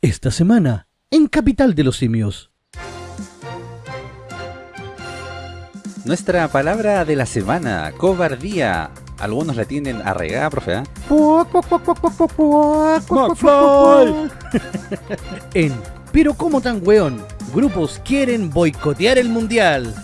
Esta semana, en Capital de los Simios. Nuestra palabra de la semana, cobardía. Algunos la tienen arraigada, profe, ¿ah? En Pero como tan weón, grupos quieren boicotear el mundial.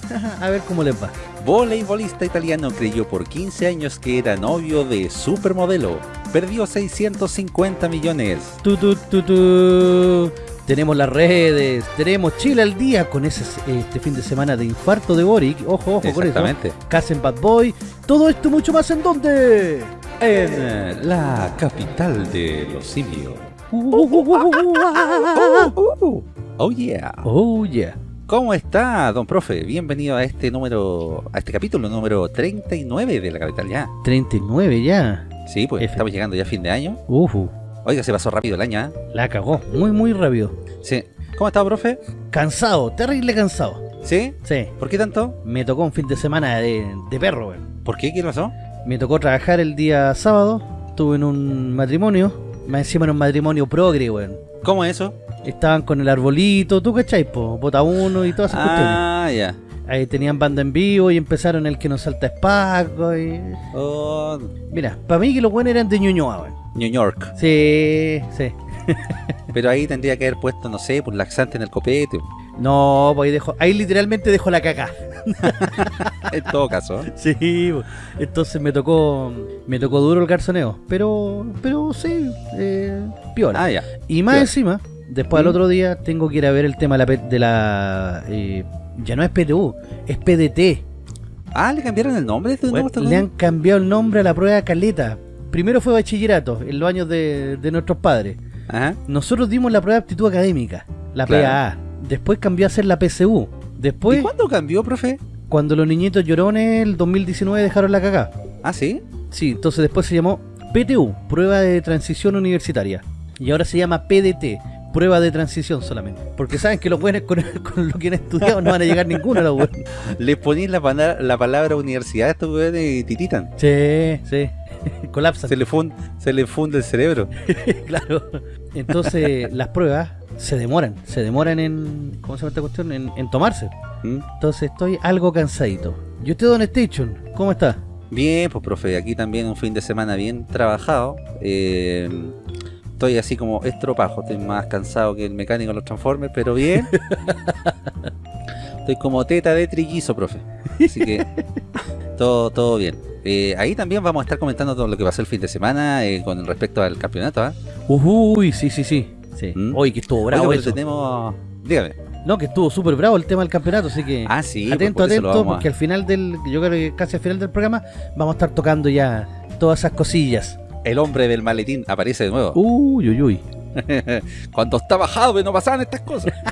A ver cómo les va. Voleibolista italiano creyó por 15 años que era novio de supermodelo. Perdió 650 millones. Tu, tu, tu, tu. Tenemos las redes, tenemos Chile al día con ese este fin de semana de infarto de Boric. Ojo, ojo con eso. Exactamente. Casen Bad Boy. Todo esto y mucho más en dónde? En eh, la capital de los simios. Oh yeah. Oh yeah. ¿Cómo está, don profe? Bienvenido a este número, a este capítulo número 39 de la capital ya. 39 ya. Sí, pues F. estamos llegando ya a fin de año. Ujú. Oiga, se pasó rápido el año, ¿ah? La cagó. Muy, muy rápido. Sí. ¿Cómo está, profe? Cansado, terrible cansado. ¿Sí? Sí. ¿Por qué tanto? Me tocó un fin de semana de, de perro, weón. ¿Por qué? ¿Qué pasó? Me tocó trabajar el día sábado. Estuve en un matrimonio. Más encima en un matrimonio progre, weón. ¿Cómo es eso? Estaban con el arbolito, ¿tú cachai? Po? Bota uno y todas esas cuestiones. Ah, ya. Ahí tenían banda en vivo y empezaron el que nos salta espaco y... Oh, Mira, para mí que los buenos eran de Ñuñoa, weón. New York. Sí, sí. Pero ahí tendría que haber puesto, no sé, pues laxante en el copete. No, pues ahí dejo, ahí literalmente dejo la caca. En todo caso. Sí, po. entonces me tocó me tocó duro el garzoneo, pero pero sí, eh, piola. Ah, ya. y más piola. encima, después al ¿Mm? otro día tengo que ir a ver el tema de la, de la eh, ya no es PTU, es PDT. Ah, ¿le cambiaron el nombre? ¿De Bueno, nuevo? le han cambiado el nombre a la prueba caleta. Primero fue bachillerato, en los años de, de nuestros padres. Ajá. Nosotros dimos la prueba de aptitud académica, la Claro. PAA. Después cambió a ser la PCU. Después, ¿Y cuándo cambió, profe? cuando los niñitos llorones, el 2019 dejaron la cagada. Ah, ¿sí? Sí, entonces después se llamó PTU, Prueba de Transición Universitaria. Y ahora se llama PDT, Prueba de Transición solamente. Porque saben que los buenos con, con lo que han estudiado no van a llegar ninguno a los buenos. Le ponéis la, palabra universidad a estos weones y tititan. Sí, sí. Colapsan. Se le, fun- se le funde el cerebro. claro. Entonces las pruebas se demoran, se demoran en, ¿cómo se llama esta cuestión? En, en tomarse. ¿Mm? Entonces estoy algo cansadito. ¿Y usted, Don Station? ¿Cómo está? Bien, pues profe, aquí también un fin de semana bien trabajado. Eh, estoy así como estropajo, estoy más cansado que el mecánico de los Transformers, pero bien. estoy como teta de trillizo, profe. Así que todo, todo bien. Eh, ahí también vamos a estar comentando todo lo que pasó el fin de semana eh, con respecto al campeonato. ¿ah? Uy, sí, sí, sí. sí. ¿Mm? Hoy que estuvo bravo pero eso. tenemos... Dígame. No, que estuvo súper bravo el tema del campeonato, así que Ah, sí. pues, atento, por atento, a- porque al final del, yo creo que casi al final del programa vamos a estar tocando ya todas esas cosillas. El hombre del maletín aparece de nuevo. Uy, uy, uy. Cuando estaba Jadwe no pasaban estas cosas.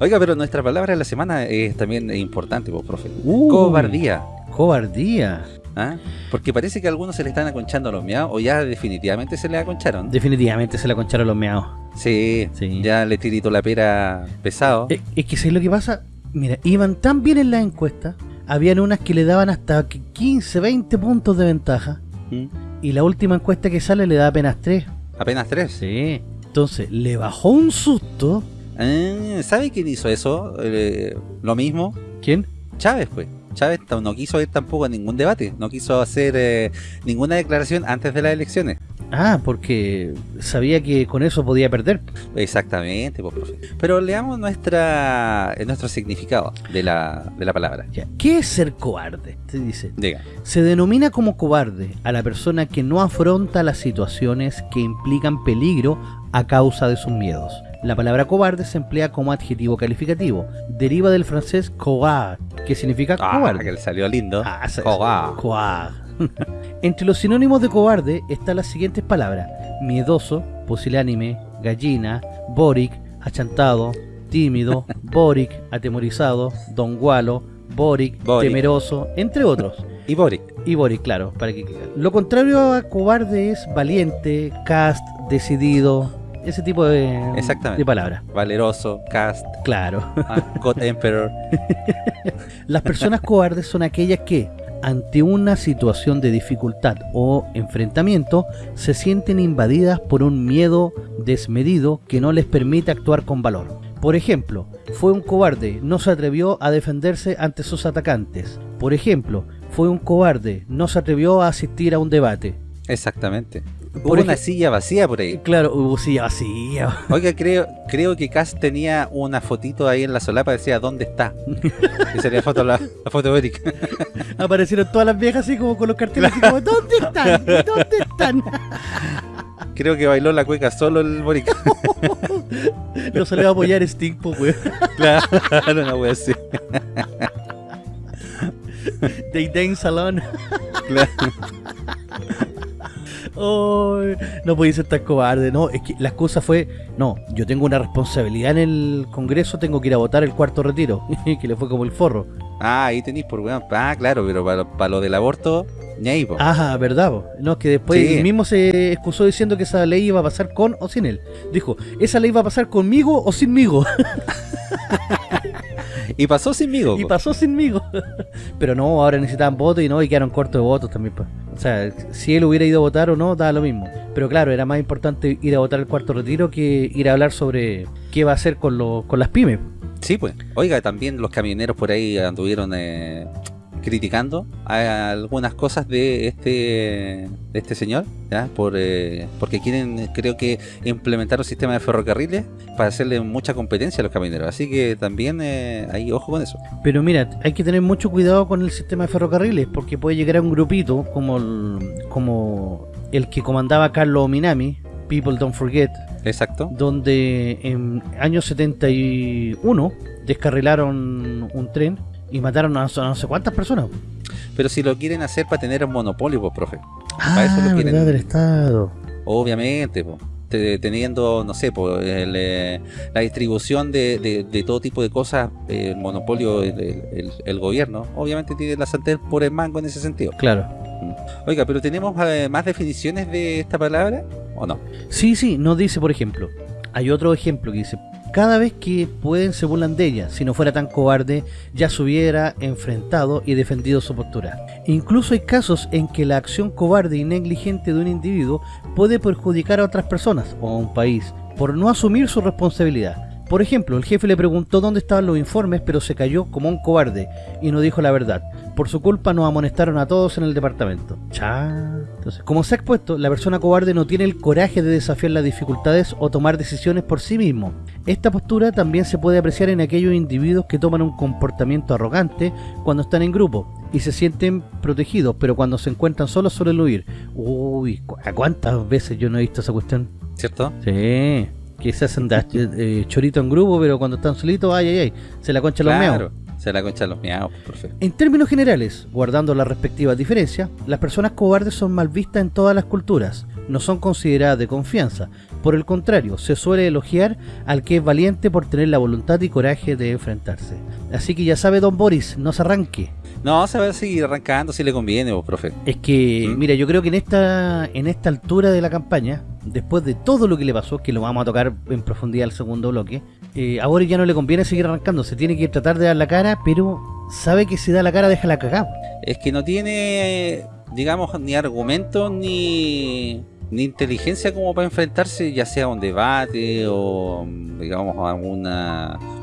Oiga, pero nuestra palabra de la semana es también importante, pues, profe. Uy. Cobardía. Cobardía. ¿ah? Porque parece que a algunos se le están aconchando a los miados o ya definitivamente se le aconcharon. Definitivamente se la concharon los meados. Sí, Sí. ya le tirito la pera pesado. Es, que ¿sabes lo que pasa? Mira, iban tan bien en la encuesta, habían unas que le daban hasta que 15, 20 puntos de ventaja, ¿Mm? y la última encuesta que sale le da apenas 3. Apenas tres. Sí. Entonces, le bajó un susto. Ah, ¿Sabe quién hizo eso? Eh, lo mismo. ¿Quién? Chávez, pues. Chávez no quiso ir tampoco a ningún debate, no quiso hacer eh, ninguna declaración antes de las elecciones. Ah, porque sabía que con eso podía perder. Exactamente, pues, profe. Pero leamos nuestra, eh, nuestro significado de la, de la palabra. Ya. ¿Qué es ser cobarde? Te dice. Diga. Se denomina como cobarde a la persona que no afronta las situaciones que implican peligro a causa de sus miedos. La palabra cobarde se emplea como adjetivo calificativo. Deriva del francés cobarde, que significa Ah, cobarde. que le salió lindo. Ah, se- Cobarde. Cobarde. Entre los sinónimos de cobarde están las siguientes palabras: miedoso, pusilánime, gallina, boric, achantado, tímido, boric, atemorizado, don gualo, boric, Boric. temeroso, entre otros. Y Boric. Y Boric, claro, para que Lo contrario a cobarde es valiente, cast, decidido, ese tipo de, Exactamente. de palabras. Valeroso, Cast, Claro. ah, God Emperor. Las personas cobardes son aquellas que, ante una situación de dificultad o enfrentamiento, se sienten invadidas por un miedo desmedido que no les permite actuar con valor. Por ejemplo, fue un cobarde, no se atrevió a defenderse ante sus atacantes. Por ejemplo, fue un cobarde, no se atrevió a asistir a un debate. Exactamente. Hubo una silla vacía por ahí. Claro, hubo silla vacía. Oiga, creo, creo que Cass tenía una fotito ahí en la solapa, decía ¿dónde está? Y salía foto, la, la foto de Eric. Aparecieron todas las viejas así como con los carteles así como, ¿dónde están? ¿Dónde están? Creo que bailó la cueca solo el Boric. Lo salió a apoyar Sting, pues, weón. claro, no voy a decir. Day Day Salón. Claro. No podía ser tan cobarde, no, es que la excusa fue, no, yo tengo una responsabilidad en el Congreso, tengo que ir a votar el cuarto retiro, que le fue como el forro. Ah, ahí tenéis por weón. Ah, claro, pero para, para lo del aborto, ni ahí, po. Ah, verdad, po. no, que después Sí. él mismo se excusó diciendo que esa ley iba a pasar con o sin él. Dijo, esa ley va a pasar conmigo o sinmigo, Y pasó sinmigo. y pasó sinmigo. Pero no, ahora necesitaban votos y no, y quedaron cortos de votos también. pues. O sea, si él hubiera ido a votar o no, daba lo mismo. Pero claro, era más importante ir a votar el cuarto retiro que ir a hablar sobre qué va a hacer con, lo- con las pymes. Sí, pues. Oiga, también los camioneros por ahí anduvieron eh, criticando a algunas cosas de este de este señor, ¿ya? Por, eh, porque quieren, creo que, implementar un sistema de ferrocarriles para hacerle mucha competencia a los camioneros. Así que también eh, ahí ojo con eso. Pero mira, hay que tener mucho cuidado con el sistema de ferrocarriles porque puede llegar a un grupito como el, como el que comandaba Carlos Minami, People Don't Forget, Exacto. donde en año 71 descarrilaron un tren y mataron a no sé- a no sé cuántas personas. Pero si lo quieren hacer para tener un monopolio, pues, profe. Ah, eso lo quieren. verdad del Estado. Obviamente, teniendo, no sé, po, el, eh, la distribución de, de- de todo tipo de cosas, el monopolio, el, el- el- el gobierno, obviamente tiene la sartén por el mango en ese sentido. Claro. Oiga, pero ¿tenemos eh, más definiciones de esta palabra o no? Sí, sí, nos dice, por ejemplo, hay otro ejemplo que dice, cada vez que pueden se burlan de ella, si no fuera tan cobarde, ya se hubiera enfrentado y defendido su postura. Incluso hay casos en que la acción cobarde y negligente de un individuo puede perjudicar a otras personas o a un país por no asumir su responsabilidad. Por ejemplo, el jefe le preguntó dónde estaban los informes, pero se cayó como un cobarde y no dijo la verdad. Por su culpa nos amonestaron a todos en el departamento. Cha. Entonces, como se ha expuesto, la persona cobarde no tiene el coraje de desafiar las dificultades o tomar decisiones por sí mismo. Esta postura también se puede apreciar en aquellos individuos que toman un comportamiento arrogante cuando están en grupo y se sienten protegidos, pero cuando se encuentran solos suelen huir. Uy, ¿cu- ¿a cuántas veces yo no he visto esa cuestión? ¿Cierto? Sí, que se hacen da- eh, chorito en grupo, pero cuando están solitos, ay, ay, ay, se la concha los. Claro, se la concha de los miaos, profe. En términos generales, guardando las respectivas diferencias, las personas cobardes son mal vistas en todas las culturas, no son consideradas de confianza. Por el contrario, se suele elogiar al que es valiente por tener la voluntad y coraje de enfrentarse. Así que ya sabe Don Boris, no se arranque. No, se va a seguir arrancando si le conviene, vos, profe. Es que, ¿Mm? mira, yo creo que en esta en esta altura de la campaña, después de todo lo que le pasó, que lo vamos a tocar en profundidad al segundo bloque, eh, a Boris ya no le conviene seguir arrancando, se tiene que tratar de dar la cara, pero sabe que si da la cara deja la cagada. Es que no tiene, digamos, ni argumento ni, ni inteligencia como para enfrentarse, ya sea a un debate o, digamos, a algún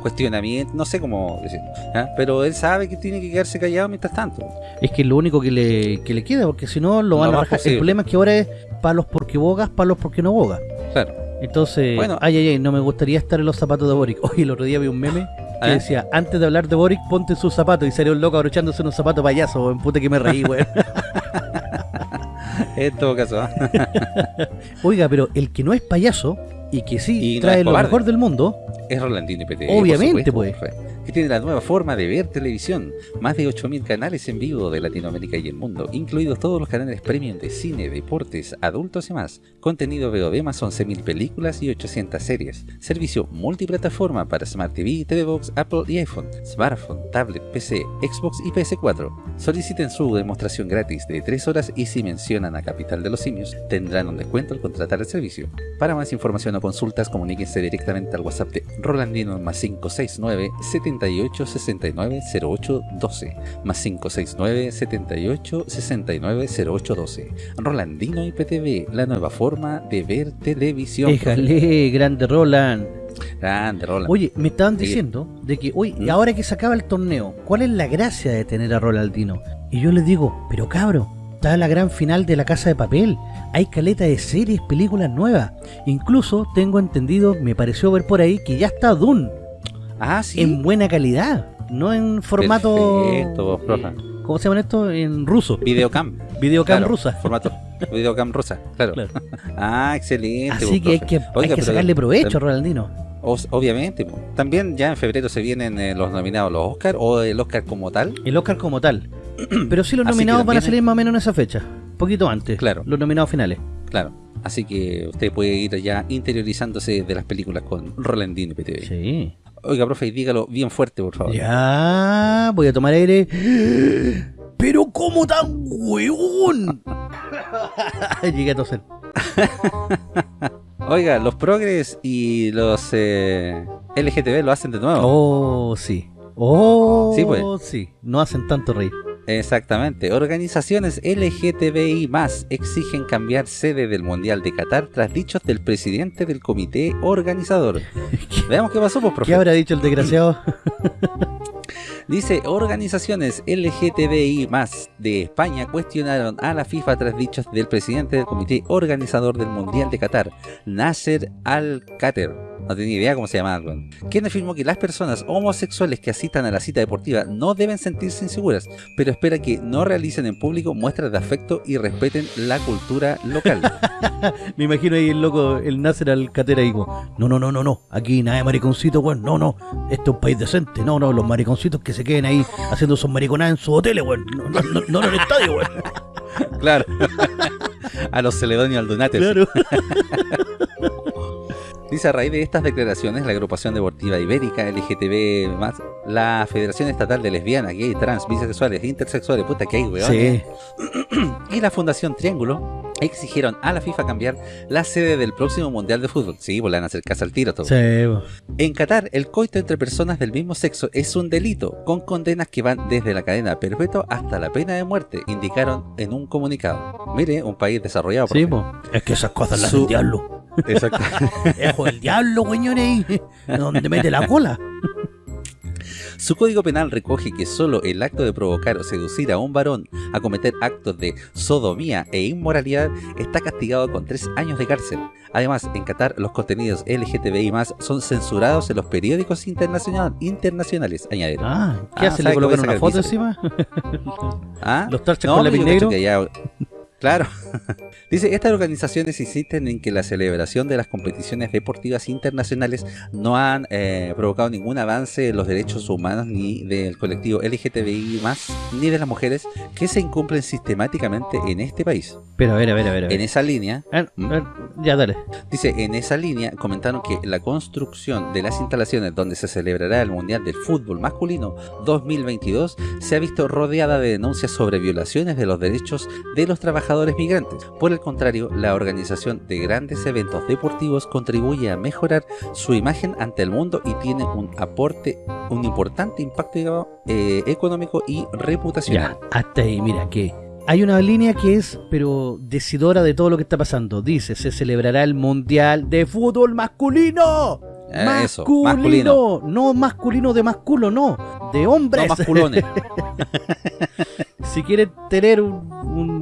cuestionamiento, no sé cómo decir. ¿ah? Pero él sabe que tiene que quedarse callado mientras tanto. Es que lo único que le, que le queda, porque si no lo van a rajar. El problema es que ahora es palos porque bogas, palos porque no bogas. Claro. Entonces, Bueno. ay, ay, ay, no me gustaría estar en los zapatos de Boric. Hoy el otro día vi un meme que ¿Eh? decía, antes de hablar de Boric, ponte sus zapatos. Y salió un loco abrochándose unos zapatos payaso, en puta que me reí, weón. En todo caso. ¿ah? Oiga, pero el que no es payaso y que sí Y no trae es lo mejor del mundo, Es Rolandino IPT. Obviamente, profe, Que tiene la nueva forma de ver televisión. Más de 8.000 canales en vivo de Latinoamérica y el mundo, incluidos todos los canales premium de cine, deportes, adultos y más. Contenido VOD más 11.000 películas y 800 series. Servicio multiplataforma para Smart TV, TV Box, Apple y iPhone, smartphone, tablet, PC, Xbox y PS4. Soliciten su demostración gratis de 3 horas y si mencionan a Capital de los Simios, tendrán un descuento al contratar el servicio. Para más información o consultas, comuníquense directamente al WhatsApp de Rolandino más 569 78 69 08 12 más 569 78 69 08 12 Rolandino IPTV, la nueva forma de ver televisión. Déjale, grande Roland. Grande Roland. Oye, me estaban diciendo de que, hoy ¿Mm? ahora que se acaba el torneo, ¿cuál es la gracia de tener a Rolandino? Y yo les digo, pero cabro, está la gran final de La Casa de Papel. Hay caleta de series, películas nuevas. Incluso tengo entendido, me pareció ver por ahí que ya está Dune ah, sí. en buena calidad, no en formato. Perfecto, profe. eh, ¿Cómo se llama esto? En ruso. Videocam. Videocam Claro, rusa. Formato. Videocam rusa, claro. Claro. Ah, excelente. Así que hay que, hay Oiga, que pero sacarle provecho, os- Obviamente. También ya en febrero se vienen eh, los nominados los Oscar o el Oscar como tal. El Oscar como tal. Pero sí los que nominados van a salir más o menos en esa fecha. Poquito antes. Claro. Los nominados finales. Claro. Así que usted puede ir ya interiorizándose de las películas con Rolandino PTV. Sí. Oiga, profe, dígalo bien fuerte, por favor. Ya, voy a tomar aire. Pero ¿cómo tan hueón? Llegué a toser. Oiga, los progres y los eh, LGTB lo hacen de nuevo. Oh, sí. Oh, Sí, pues. sí. No hacen tanto reír. Exactamente. Organizaciones LGTBI más exigen cambiar sede del Mundial de Qatar tras dichos del presidente del comité organizador. Veamos qué pasó, pues, profe. ¿Qué habrá dicho el desgraciado? Dice, organizaciones LGTBI más de España cuestionaron a la FIFA tras dichos del presidente del comité organizador del Mundial de Qatar, Nasser Al-Khater. No tenía idea cómo se llamaba, weón. Quien afirmó que las personas homosexuales que asistan a la cita deportiva no deben sentirse inseguras, pero espera que no realicen en público muestras de afecto y respeten la cultura local. Me imagino ahí el loco, el Nasser al catera y digo, no, no, no, no, no, aquí nada de mariconcito, weón, no, no, esto es un país decente, no, no, los mariconcitos que se queden ahí haciendo sus mariconadas en sus hoteles, weón, no, no, no, no en el estadio, weón. claro. a los celedonios aldonates. Claro. Dice a raíz de estas declaraciones, la agrupación deportiva ibérica LGTB+, la Federación Estatal de Lesbianas, Gay, Trans, Bisexuales, Intersexuales, puta que hay, weón, Sí. y la Fundación Triángulo exigieron a la FIFA cambiar la sede del próximo Mundial de Fútbol. Sí, pues van a hacer casa al tiro todo. Sí, po. En Qatar, el coito entre personas del mismo sexo es un delito, con condenas que van desde la cadena perpetua hasta la pena de muerte, indicaron en un comunicado. Mire, un país desarrollado. Sí, po. Es que esas cosas las Su- del diablo. Exacto. Ejo del diablo, weñones, donde mete la cola. Su código penal recoge que solo el acto de provocar o seducir a un varón a cometer actos de sodomía e inmoralidad está castigado con tres años de cárcel. Además, en Qatar los contenidos LGTBI son censurados en los periódicos internacional- internacionales, añadieron. Ah, ¿qué Ah, ¿Le colocan una foto encima? ¿Ah? Los tarchas No, con lápiz negro. Claro. Dice, estas organizaciones insisten en que la celebración de las competiciones deportivas internacionales no han eh, provocado ningún avance en los derechos humanos ni del colectivo LGTBI ni de las mujeres que se incumplen sistemáticamente en este país. Pero a ver, a ver, a ver. a ver. En esa línea, A ver, a ver, ya, dale. Dice, en esa línea comentaron que la construcción de las instalaciones donde se celebrará el Mundial del Fútbol Masculino 2022 se ha visto rodeada de denuncias sobre violaciones de los derechos de los trabajadores migrantes. Por el contrario, la organización de grandes eventos deportivos contribuye a mejorar su imagen ante el mundo y tiene un aporte, un importante impacto eh, económico y reputacional. Ya, hasta ahí, mira, que hay una línea que es, pero decidora de todo lo que está pasando. Dice, se celebrará el Mundial de Fútbol Masculino. Eh, eso, masculino. masculino. No masculino de masculo, no. De hombres. No masculones. si quieren tener un, un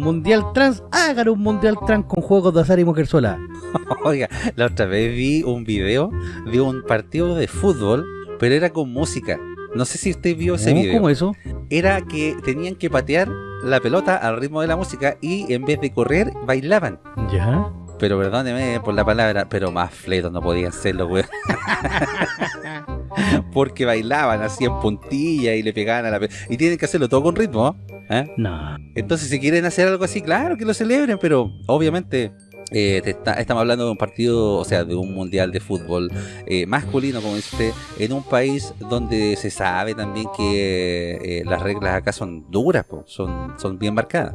mundial trans, hagan un mundial trans con juegos de azar y mujer sola. Oiga, la otra vez vi un video de un partido de fútbol, pero era con música. No sé si usted vio ese ¿Cómo, video. ¿Cómo eso? Era que tenían que patear la pelota al ritmo de la música y en vez de correr, bailaban. Ya. Pero perdóneme por la palabra, pero más fletos no podían serlo, weón. Porque bailaban así en puntilla y le pegaban a la pelota. Y tienen que hacerlo todo con ritmo, ¿eh? No. Entonces, si quieren hacer algo así, claro que lo celebren, pero obviamente eh, estamos hablando de un partido, o sea, de un mundial de fútbol eh, masculino, como dice usted, en un país donde se sabe también que eh, las reglas acá son duras, son, son bien marcadas.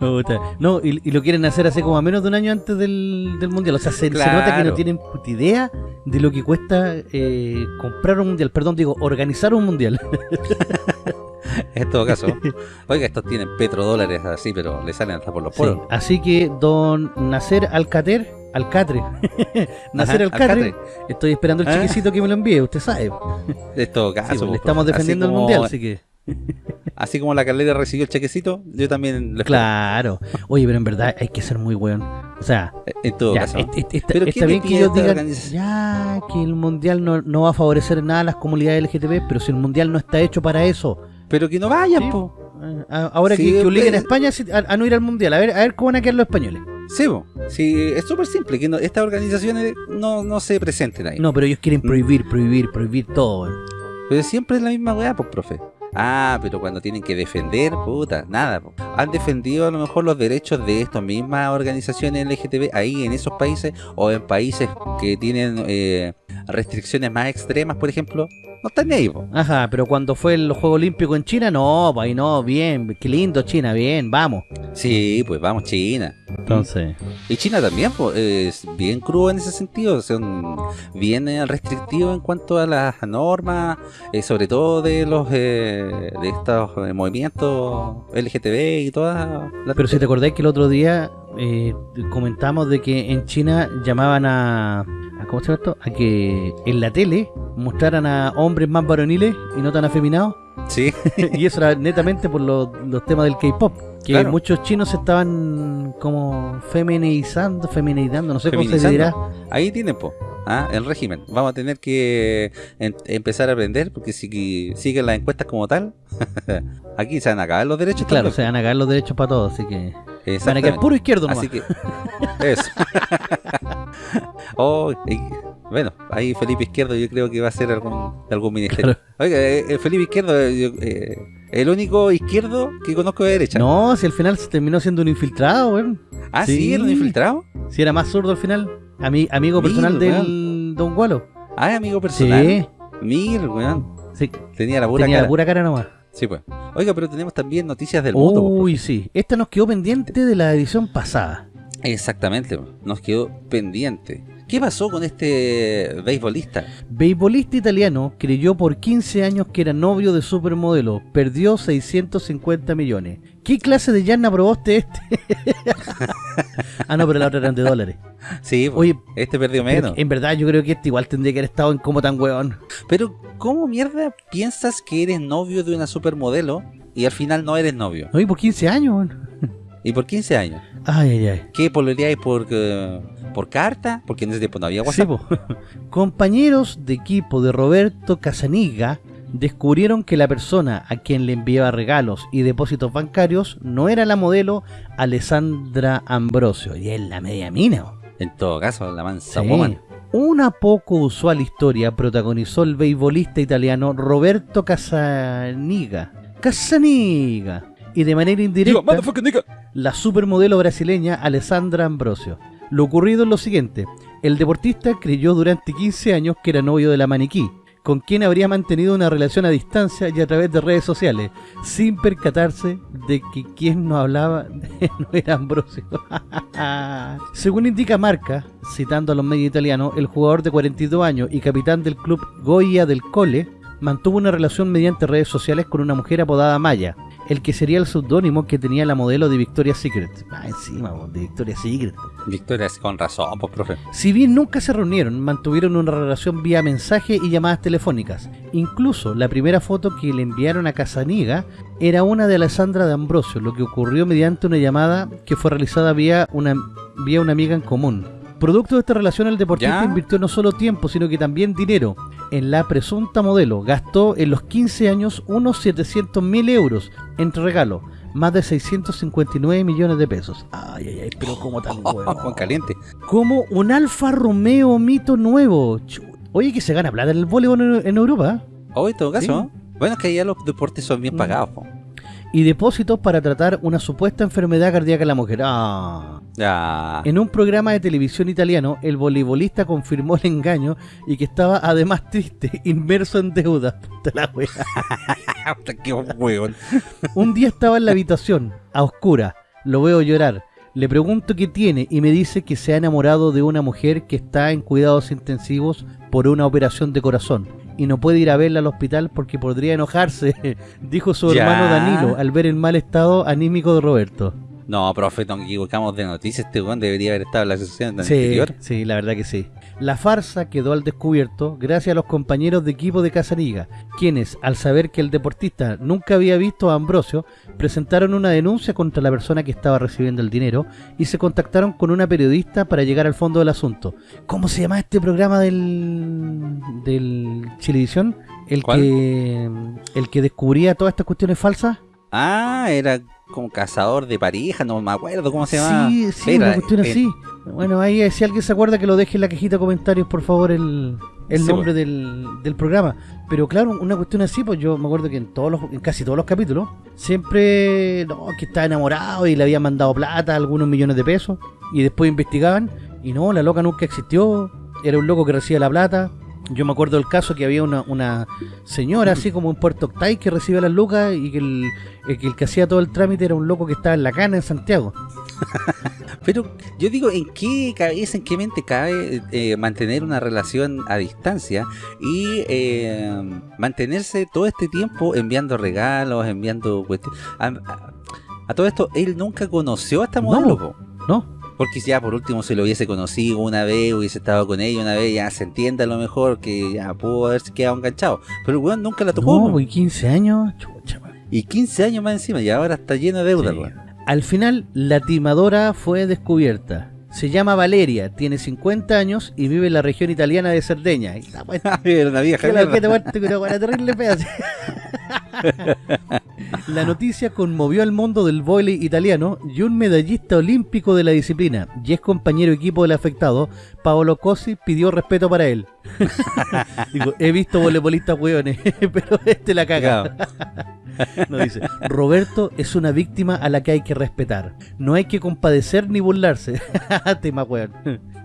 no, y, lo quieren hacer hace como a menos de un año antes del, mundial. O sea, se, nota que no tienen idea de lo que cuesta comprar un mundial, perdón, digo, organizar un mundial. en todo caso. Oiga, estos tienen petrodólares así, pero le salen hasta por los poros. así que don Nacer Alcater, Alcatre, Nacer Alcatre, estoy esperando el ah. chiquicito que me lo envíe, usted sabe. En todo caso. Pues, le pues, estamos defendiendo el mundial, así que... Así como la Carlera recibió el chequecito, yo también le Claro. Oye, pero en verdad hay que ser muy weón. O sea, en todo caso. pero está bien que ellos digan ya que el mundial no, no, va a favorecer nada a las comunidades LGTB, pero si el mundial no está hecho para eso, pero que no vayan, po. Ah, ahora que, obliguen a España a, no ir al mundial, a ver, a ver cómo van a quedar los españoles. Sí, po. sí es súper simple, que estas organizaciones no, no se presenten ahí. No, pero ellos quieren prohibir, prohibir, prohibir todo. Pero siempre es la misma weá, pues, profe. Ah, pero cuando tienen que defender, puta, nada. Han defendido a lo mejor los derechos de estas mismas organizaciones LGTB ahí en esos países o en países que tienen eh, restricciones más extremas, por ejemplo. No están ahí, Ajá, pero cuando fue el Juego Olímpico en China, no, ahí no, bien, qué lindo China, bien, vamos. Sí, pues vamos China. Entonces. Y China también, pues, es bien crudo en ese sentido, son bien eh, restrictivos en cuanto a las normas, eh, sobre todo de los eh, de estos movimientos LGTB y todas. Pero si te acordás que el otro día comentamos de que en China llamaban a ¿cómo se llama esto? A que en la tele mostraran a hombres más varoniles y no tan afeminados. Sí. y eso era netamente por los, temas del K-pop. Que muchos chinos estaban como feminizando, feminizando, no sé cómo se dirá. Ahí tienen, po. ¿ah? el régimen. Vamos a tener que empezar a aprender porque si siguen las encuestas como tal, aquí se van a acabar los derechos. Claro, se van a acabar los derechos para todos, así que van a quedar puro izquierdo nomás. Así que, eso. oh, bueno, ahí Felipe Izquierdo yo creo que va a ser algún, algún ministerio. Oiga, eh, eh, Felipe Izquierdo, eh, el único izquierdo que conozco de derecha. No, si al final se terminó siendo un infiltrado, weón. Ah, sí, era un infiltrado. Si era más zurdo al final. amigo personal del Don Gualo. Ah, amigo personal. Sí. Mir, weón. Sí. Tenía la pura Tenía cara. la pura cara nomás. Sí, pues. Oiga, pero tenemos también noticias del mundo. Uy, sí. Esta nos quedó pendiente de la edición pasada. Exactamente, nos quedó pendiente. ¿Qué pasó con este beisbolista? Beisbolista italiano creyó por 15 años que era novio de supermodelo. Perdió 650 millones. ¿Qué clase de llana probaste este? ah, no, pero la otra eran de dólares. Sí, Oye, este perdió menos. En verdad yo creo que este igual tendría que haber estado en como tan hueón. Pero, ¿cómo mierda piensas que eres novio de una supermodelo y al final no eres novio? Oye, por 15 años. ¿Y por 15 años? Ay, ay, ay. ¿Qué pololeáis por, uh, por carta? Porque en ese tiempo no había WhatsApp. Sí, Compañeros de equipo de Roberto Casaniga descubrieron que la persona a quien le enviaba regalos y depósitos bancarios no era la modelo Alessandra Ambrosio, y es la media mina. En todo caso, la mansa woman. Una poco usual historia protagonizó el beisbolista italiano Roberto Casaniga. Casaniga, y de manera indirecta la supermodelo brasileña Alessandra Ambrosio. Lo ocurrido es lo siguiente, el deportista creyó durante 15 años que era novio de la maniquí, con quien habría mantenido una relación a distancia y a través de redes sociales, sin percatarse de que quien no hablaba no era Ambrosio. Según indica Marca, citando a los medios italianos, el jugador de 42 años y capitán del club Goya del Cole mantuvo una relación mediante redes sociales con una mujer apodada Maya, el que sería el seudónimo que tenía la modelo de Victoria's Secret. Ah, encima, de Victoria's Secret. Victoria's con razón, pues, profe. Si bien nunca se reunieron, mantuvieron una relación vía mensaje y llamadas telefónicas. Incluso la primera foto que le enviaron a Casaniga era una de Alessandra de Ambrosio, lo que ocurrió mediante una llamada que fue realizada vía una, vía una amiga en común. Producto de esta relación, el deportista invirtió no solo tiempo, sino que también dinero en la presunta modelo. Gastó en los 15 años unos 700 mil euros entre regalos, más de 659 millones de pesos. Ay, ay, ay, pero como tan huevo. caliente. Como un Alfa Romeo mito nuevo. Oye, que se gana plata en el voleibol en, Europa. Oye, en todo caso. Bueno, es que allá los deportes son bien mm. pagados. Y depósitos para tratar una supuesta enfermedad cardíaca en la mujer. Ah. Ya. En un programa de televisión italiano, el voleibolista confirmó el engaño y que estaba además triste, inmerso en deuda. Puta la wea. Un día estaba en la habitación, a oscura, lo veo llorar. Le pregunto qué tiene y me dice que se ha enamorado de una mujer que está en cuidados intensivos por una operación de corazón y no puede ir a verla al hospital porque podría enojarse, dijo su Ya. hermano Danilo al ver el mal estado anímico de Roberto. No, profe, nos equivocamos de noticias. Este weón debería haber estado en la sesión Sí, anterior. sí, la verdad que sí. La farsa quedó al descubierto gracias a los compañeros de equipo de Casaniga, quienes, al saber que el deportista nunca había visto a Ambrosio, presentaron una denuncia contra la persona que estaba recibiendo el dinero y se contactaron con una periodista para llegar al fondo del asunto. ¿Cómo se llama este programa del, del Chilevisión? El ¿Cuál? que el que descubría todas estas cuestiones falsas. Ah, era como cazador de pareja, no me acuerdo cómo se llama. Sí, sí, una cuestión eh, así. Bueno, ahí eh, si alguien se acuerda que lo deje en la cajita de comentarios, por favor, el, el Sí, nombre del, del programa. Pero claro, una cuestión así, pues yo me acuerdo que en todos los, en casi todos los capítulos, siempre, no, que estaba enamorado y le habían mandado plata, algunos millones de pesos, y después investigaban, y no, la loca nunca existió, era un loco que recibía la plata. Yo me acuerdo del caso que había una, una señora así como en Puerto Octay que recibía las lucas y que el, el que el que hacía todo el trámite era un loco que estaba en la cana en Santiago. Pero yo digo, ¿en qué cabeza, en qué mente cabe eh, mantener una relación a distancia y eh, mantenerse todo este tiempo enviando regalos, enviando cuestiones? A, a- a todo esto, él nunca conoció a esta No. modelo, po. ¿No? Porque ya por último se lo hubiese conocido una vez, hubiese estado con ella una vez, ya se entiende a lo mejor que ya pudo haberse quedado enganchado. Pero el weón nunca la tocó. No, pues 15 años. Chucha, man. Y 15 años más encima, y ahora está lleno de deuda, Sí. weón. Al final, la timadora fue descubierta. Se llama Valeria, tiene 50 años y vive en la región italiana de Cerdeña. Y está, pues, Era una vieja que la terrible. La noticia conmovió al mundo del vóley italiano y un medallista olímpico de la disciplina y es compañero equipo del afectado, Paolo Cosi, pidió respeto para él. Digo, he visto voleibolistas hueones, pero este la caga. No dice, Roberto es una víctima a la que hay que respetar. No hay que compadecer ni burlarse. Tema weón.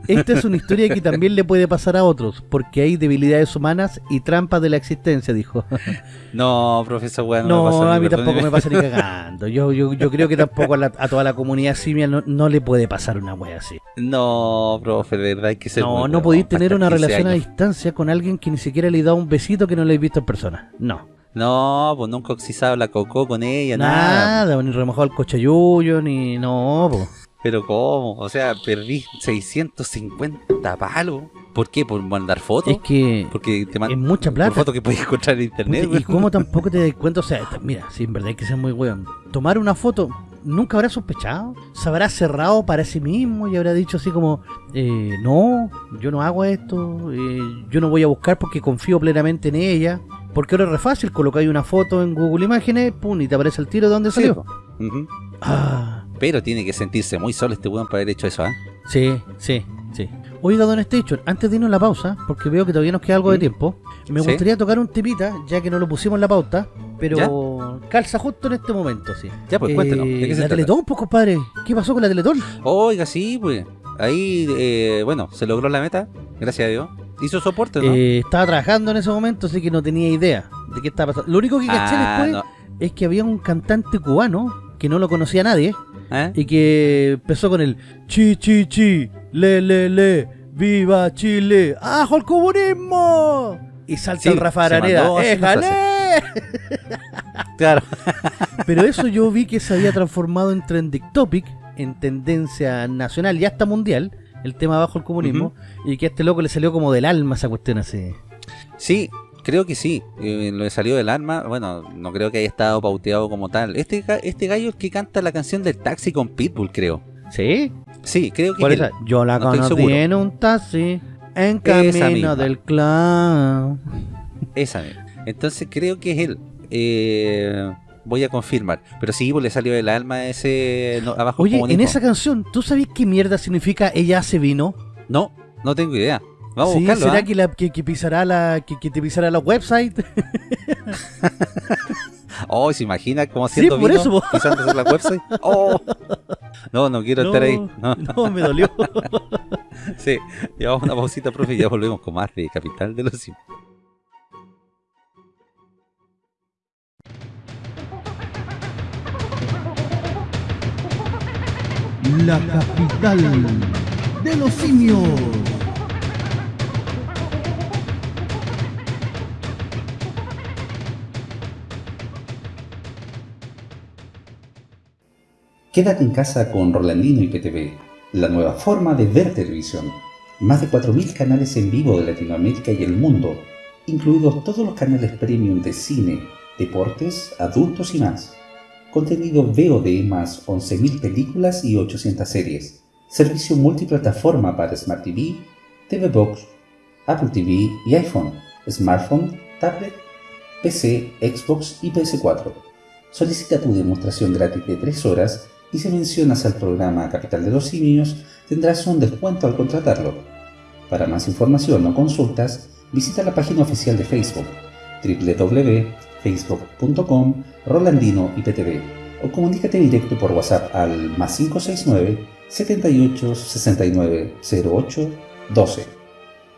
Esta es una historia que también le puede pasar a otros, porque hay debilidades humanas y trampas de la existencia, dijo. No, profesor, weón, No, me pasa a mí tampoco me pasa ni cagando. Yo, yo, yo creo que tampoco a, la- a toda la comunidad simia no, no le puede pasar una wea así. No, profe, de verdad hay que ser No, no podéis tener una 15 relación a distancia con alguien que ni siquiera le da un besito que no le habéis visto en persona. No. No, pues nunca oxizado la cocó con ella, nada. Nada, ni remojado el cochayuyo, ni... No, po. Pero ¿cómo? O sea, perdí 650 palos. ¿Por qué? ¿Por mandar fotos? Es que Porque te es mucha plata. fotos que puedes encontrar en internet. Puta, ¿Y cómo tampoco te das cuenta? O sea, mira, si en verdad hay que ser muy weón. Tomar una foto, ¿nunca habrá sospechado? ¿Se habrá cerrado para sí mismo y habrá dicho así como, eh, no, yo no hago esto, eh, yo no voy a buscar porque confío plenamente en ella? Porque ahora es re fácil, colocáis una foto en Google Imágenes, pum, y te aparece el tiro de dónde Sí, salió. Ah, Pero tiene que sentirse muy solo este weón para haber hecho eso, ¿ah? sí, sí, sí. Oiga, Don Station, antes de irnos a la pausa, porque veo que todavía nos queda algo de ¿Mm? tiempo, me Sí. gustaría tocar un temita, ya que no lo pusimos en la pauta, pero calza justo en este momento, sí. Ya, pues cuéntenos. ¿De Eh, se la trata? Teletón, pues compadre. ¿Qué pasó con la Teletón? Oiga, sí, pues. Ahí, eh, bueno, se logró la meta, gracias a Dios. Hizo soporte, ¿no? Eh, estaba trabajando en ese momento, así que no tenía idea de qué estaba pasando. Lo único que caché Ah, después no. es que había un cantante cubano que no lo conocía nadie ¿Eh? y que empezó con el chi chi chi, le le le, viva Chile, ¡ajo el comunismo! Y salta Sí, el Rafa Araneda, ¡éjale! Claro. Pero eso yo vi que se había transformado en trending topic, en tendencia nacional y hasta mundial, el tema bajo el comunismo, y que a este loco le salió como del alma esa cuestión así. Sí, creo que sí. Eh, lo salió del alma, bueno, no creo que haya estado pauteado como tal. Este, este gallo es que canta la canción del taxi con Pitbull, creo. ¿Sí? Sí, creo que ¿Cuál es es él. esa? Yo la no conocí en un taxi, en camino del clan. Esa misma. Entonces creo que es él. Eh, voy a confirmar. Pero sí, pues le salió del alma ese no, abajo Oye, en esa canción, ¿tú sabes qué mierda significa ella hace vino? No, no tengo idea. Vamos ¿Sí? a buscarlo. ¿Será ¿ah? que, la, que, que pisará la que, que te pisará la website? Oh, ¿se imagina cómo haciendo Sí, por vino eso, po. pisándose la website? Oh. No, no quiero estar ahí. No. no, me dolió. Sí, llevamos una pausita, profe, y ya volvemos con más de Capital de los Simios. La capital de los simios. Quédate en casa con Rolandino y PTV, la nueva forma de ver televisión. Más de 4.000 canales en vivo de Latinoamérica y el mundo, incluidos todos los canales premium de cine, deportes, adultos y más. Contenido VOD más 11.000 películas y 800 series. Servicio multiplataforma para Smart TV, TV Box, Apple TV y iPhone, smartphone, tablet, PC, Xbox y PS4. Solicita tu demostración gratis de 3 horas y si mencionas al programa Capital de los Simios tendrás un descuento al contratarlo. Para más información o consultas, visita la página oficial de Facebook www.facebook.com Rolandino IPTV o comunícate directo por WhatsApp al más 569 78 69 08 12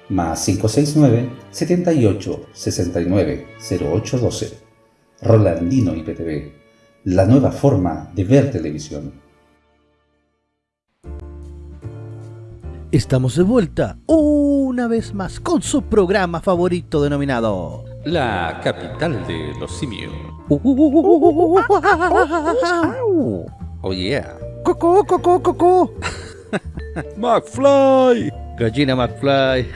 más 569 78 69 08 12 Rolandino IPTV, la nueva forma de ver televisión. Estamos de vuelta una vez más con su programa favorito denominado La Capital de los Simios. Oh yeah. Coco, coco, coco. McFly. Gallina McFly.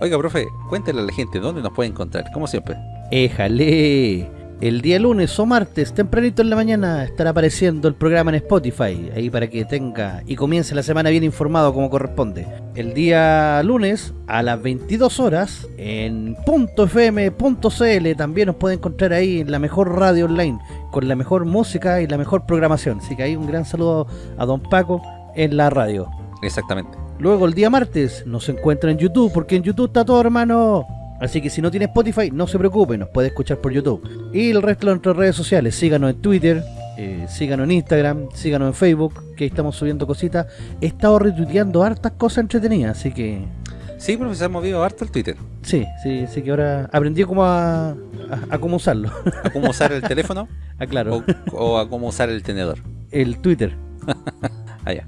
Oiga, profe, cuéntele a la gente dónde nos puede encontrar, como siempre. Éjale. El día lunes o martes, tempranito en la mañana, estará apareciendo el programa en Spotify, ahí para que tenga y comience la semana bien informado como corresponde. El día lunes, a las 22 horas, en .fm.cl también nos puede encontrar ahí en la mejor radio online, con la mejor música y la mejor programación. Así que ahí un gran saludo a Don Paco en la radio. Exactamente. Luego el día martes nos encuentra en YouTube, porque en YouTube está todo hermano. Así que si no tiene Spotify, no se preocupe, nos puede escuchar por YouTube. Y el resto de nuestras redes sociales, síganos en Twitter, eh, síganos en Instagram, síganos en Facebook, que ahí estamos subiendo cositas. He estado retuiteando hartas cosas entretenidas, así que... Sí, profe, se ha movido harto el Twitter. Sí, sí, así que ahora aprendí cómo a, a- a cómo usarlo. A cómo usar el teléfono ah, claro, o, o a cómo usar el tenedor. el Twitter. Allá.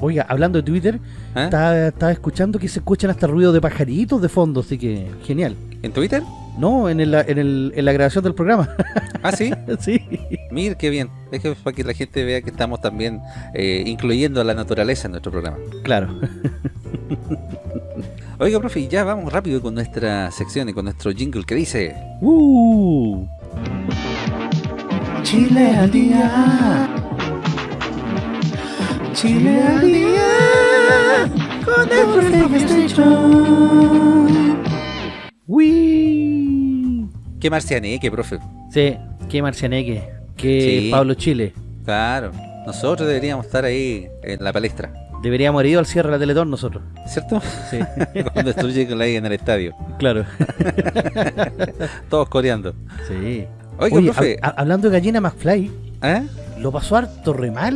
Oiga, hablando de Twitter, ¿Eh? estaba, estaba escuchando que se escuchan hasta ruido de pajaritos de fondo, así que genial. ¿En Twitter? No, en, el, en, el, en la grabación del programa. Ah, sí. sí. Mira, qué bien. Es que para que la gente vea que estamos también eh, incluyendo a la naturaleza en nuestro programa. Claro. Oiga, profe, y ya vamos rápido con nuestra sección y con nuestro jingle que dice... Uh. Chile al día. Chile al día. Con el Uy. ¿Qué marcianeque, profe? Sí, qué marcianeque. Qué Sí. Pablo Chile. Claro. Nosotros deberíamos estar ahí en la palestra. Deberíamos haber ido al cierre de la Teletón nosotros. ¿Cierto? Sí, Cuando estuvieron ahí en el estadio. claro. Todos coreando. Sí. Oiga, Oye, profe. hab- hab- hablando de gallina McFly, ¿eh? Lo pasó harto re mal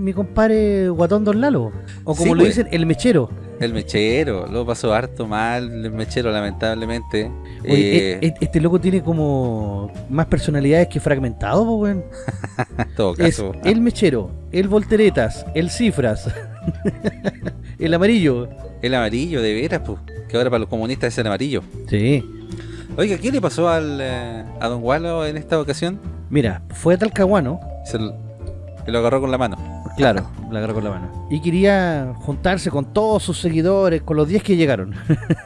mi compadre Guatón Don Lalo. O como Sí, lo pues. dicen, el mechero. El mechero, lo pasó harto mal, el mechero lamentablemente. Oye, Eh, e- e- este loco tiene como más personalidades que fragmentado, po, weón. en todo Es caso, el mechero, el volteretas, el cifras, el amarillo. el amarillo de veras, pues, que ahora para los comunistas es el amarillo. Sí. Oiga, ¿qué le pasó al, eh, a Don Wallo en esta ocasión? Mira, fue a Talcahuano, Se que lo agarró con la mano. claro, la agarró con la mano. Y quería juntarse con todos sus seguidores, con los 10 que llegaron.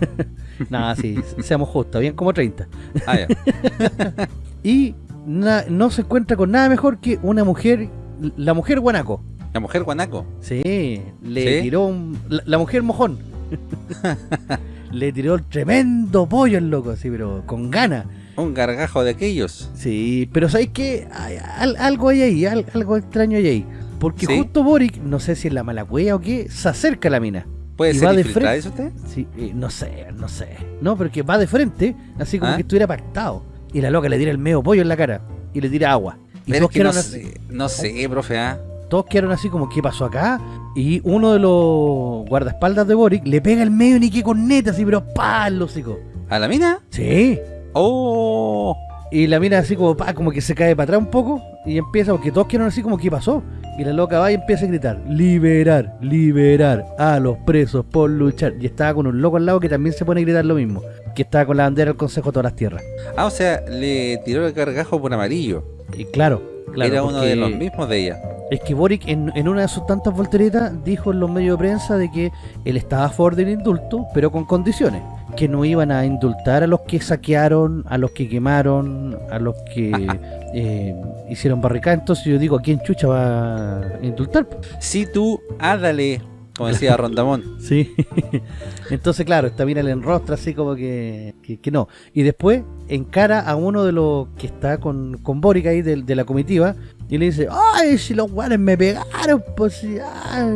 Nada, sí, seamos justos, bien como 30. Ah, ya. Y na- no se encuentra con nada mejor que una mujer, la mujer guanaco. La mujer guanaco. Sí, le ¿Sí? tiró un, la, la mujer mojón. le tiró el tremendo pollo el loco, así, pero con ganas. Un gargajo de aquellos. Sí, pero ¿sabes qué? Hay al- algo hay ahí, al- algo extraño hay ahí. Porque ¿Sí? justo Boric, no sé si es la mala cueva o qué, se acerca a la mina. ¿Puede Y ser va de frente. eso usted? Sí, eh, no sé, no sé. No, pero que va de frente, así como ¿Ah? que estuviera pactado. Y la loca le tira el medio pollo en la cara. y le tira agua. Y Pero todos es que no, quedaron así, sé, no sé, profe, ¿ah? todos quedaron así como, ¿qué pasó acá? Y uno de los guardaespaldas de Boric le pega el medio ni que con neta, así, pero pa, el hocico. ¿A la mina? Sí. ¡Oh! Y la mira así como, pa, como que se cae para atrás un poco y empieza, porque todos quedaron así como, ¿qué pasó? Y la loca va y empieza a gritar, liberar, liberar a los presos por luchar. Y estaba con un loco al lado que también se pone a gritar lo mismo, que estaba con la bandera del Consejo de todas las tierras. Ah, o sea, le tiró el cargajo por amarillo. Y claro, claro. Era uno de los mismos de ella. Es que Boric en, en una de sus tantas volteretas dijo en los medios de prensa de que él estaba a favor del indulto, pero con condiciones. Que no iban a indultar a los que saquearon, a los que quemaron, a los que eh, hicieron barricadas. Entonces yo digo, ¿a quién chucha va a indultar? Si tú, ándale, como decía Rondamón. Sí. Entonces, claro, esta mina le enrostra así como que, que, que no. Y después encara a uno de los que está con, con Boric ahí de, de la comitiva y le dice, ¡ay, si los guanes me pegaron! Pues sí, ay".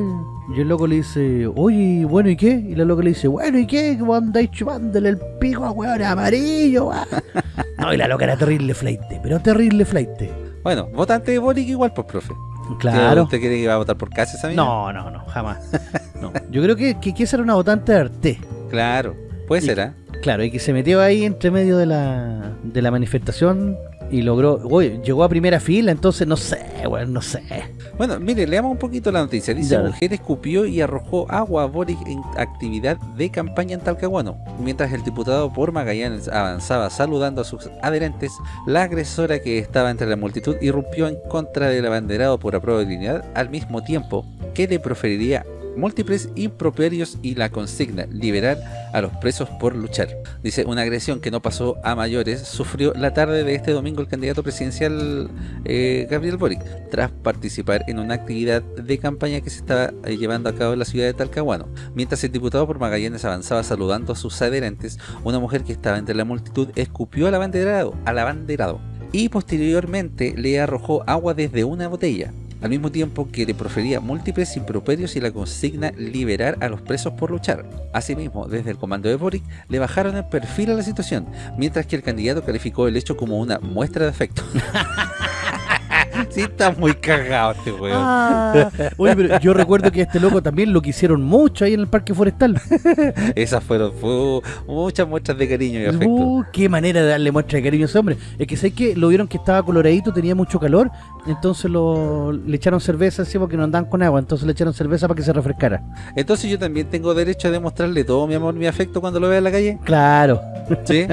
Y el loco le dice, oye, bueno, ¿y qué? Y la loca le dice, bueno, ¿y qué? ¿Cómo andáis chupándole el pico a hueones amarillo? ah?". no, y la loca era terrible flaite, pero terrible flaite. Bueno, votante de Boric igual, pues, profe. Claro. ¿Usted cree que va a votar por casa esa mina? No, no, no, jamás. No. Yo creo que, que, que esa era una votante de Arte. Claro, puede Y- ser, ¿ah? Claro, y que se metió ahí entre medio de la, de la manifestación y logró, uy, llegó a primera fila, entonces no sé, bueno, no sé. Bueno, mire, leamos un poquito la noticia. Dice, Ya. mujer escupió y arrojó agua a Boric en actividad de campaña en Talcahuano. Mientras el diputado por Magallanes avanzaba saludando a sus adherentes, la agresora que estaba entre la multitud irrumpió en contra del abanderado por apruebo de dignidad al mismo tiempo que le proferiría múltiples improperios y la consigna liberar a los presos por luchar. Dice, una agresión que no pasó a mayores sufrió la tarde de este domingo el candidato presidencial eh, Gabriel Boric, tras participar en una actividad de campaña que se estaba eh, llevando a cabo en la ciudad de Talcahuano. Mientras el diputado por Magallanes avanzaba saludando a sus adherentes, una mujer que estaba entre la multitud escupió al abanderado, al abanderado y posteriormente le arrojó agua desde una botella al mismo tiempo que le profería múltiples improperios y la consigna liberar a los presos por luchar. Asimismo, desde el comando de Boric le bajaron el perfil a la situación, mientras que el candidato calificó el hecho como una muestra de afecto. sí, está muy cagado este weón. Ah, oye, pero yo recuerdo que este loco también lo quisieron mucho ahí en el parque forestal. Esas fueron fu- muchas muestras de cariño y afecto. Uh, qué manera de darle muestra de cariño a ese hombre. Es que sé que lo vieron que estaba coloradito, tenía mucho calor, entonces lo, le echaron cerveza encima porque no andaban con agua, entonces le echaron cerveza para que se refrescara. Entonces yo también tengo derecho a demostrarle todo mi amor, mi afecto cuando lo vea en la calle. Claro. ¿Sí?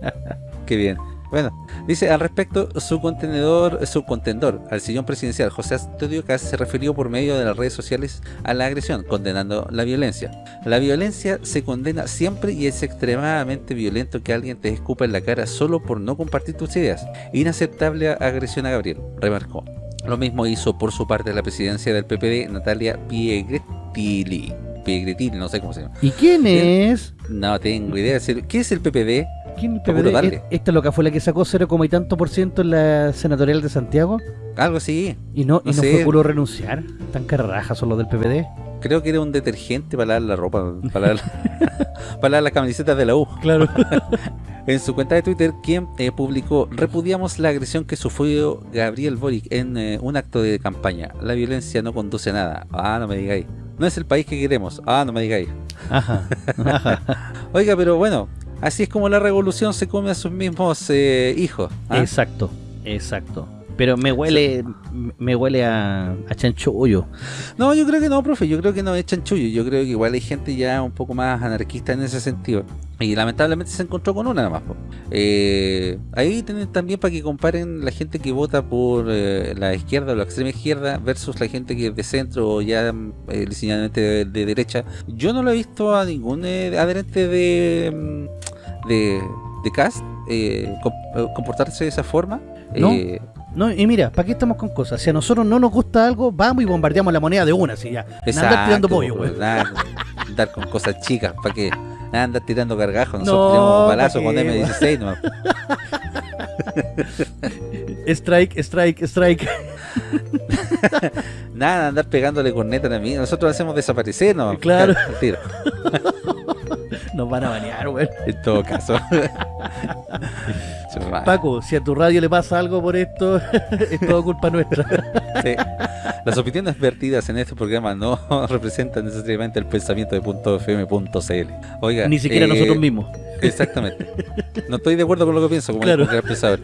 Qué bien. Bueno, dice al respecto, su contenedor, su contendor al sillón presidencial, José Antonio Caz, se refirió por medio de las redes sociales a la agresión, condenando la violencia. La violencia se condena siempre y es extremadamente violento que alguien te escupa en la cara solo por no compartir tus ideas. Inaceptable agresión a Gabriel, remarcó. Lo mismo hizo por su parte la presidencia del PPD, Natalia Piegretili. Piegretili, no sé cómo se llama. ¿Y quién es? No tengo idea. ¿Qué es el PPD? ¿Quién PPD? ¿Esta loca fue la que sacó 0, y tanto por ciento en la senatorial de Santiago? Algo así. ¿Y no, No y no sé. fue puro renunciar? ¿Tan carrajas son los del PPD? Creo que era un detergente para lavar la ropa, para lavar las camisetas de la U. Claro. En su cuenta de Twitter, quien eh, publicó Repudiamos la agresión que sufrió Gabriel Boric en eh, un acto de campaña. La violencia no conduce a nada. Ah, no me digáis. No es el país que queremos. Ah, no me digáis. Ajá. Ajá. Oiga, pero bueno, así es como la revolución se come a sus mismos eh, hijos. ¿ah? Exacto, exacto. Pero me huele, me huele a, a chanchullo. No, yo creo que no, profe. Yo creo que no es chanchullo. Yo creo que igual hay gente ya un poco más anarquista en ese sentido. Y lamentablemente se encontró con una nada más. Eh, ahí tienen también para que comparen la gente que vota por eh, la izquierda o la extrema izquierda versus la gente que es de centro o ya eh, de, de derecha. Yo no lo he visto a ningún eh, adherente de, mm, de, de cast eh, eh, comportarse de esa forma. ¿No? Eh, No, y mira, ¿para qué estamos con cosas? Si a nosotros no nos gusta algo, vamos y bombardeamos la moneda de una, así ya. Nada andar tirando pollo, güey. andar con cosas chicas, ¿para qué? Andar tirando gargajos, No, nosotros tiramos un ¿pa' balazo qué, con güey? M16 nomás. Strike, strike, strike. Nada, andar pegándole corneta a mí, nosotros hacemos desaparecer nomás. Claro. tiro, Nos van a banear, güey. en todo caso. Paco, si a tu radio le pasa algo por esto, es todo culpa nuestra. Sí. Las opiniones vertidas en este programa no representan necesariamente el pensamiento de .fm.cl. Oiga, Ni siquiera eh, nosotros mismos. Exactamente. No estoy de acuerdo con lo que pienso, como Claro. el expresador.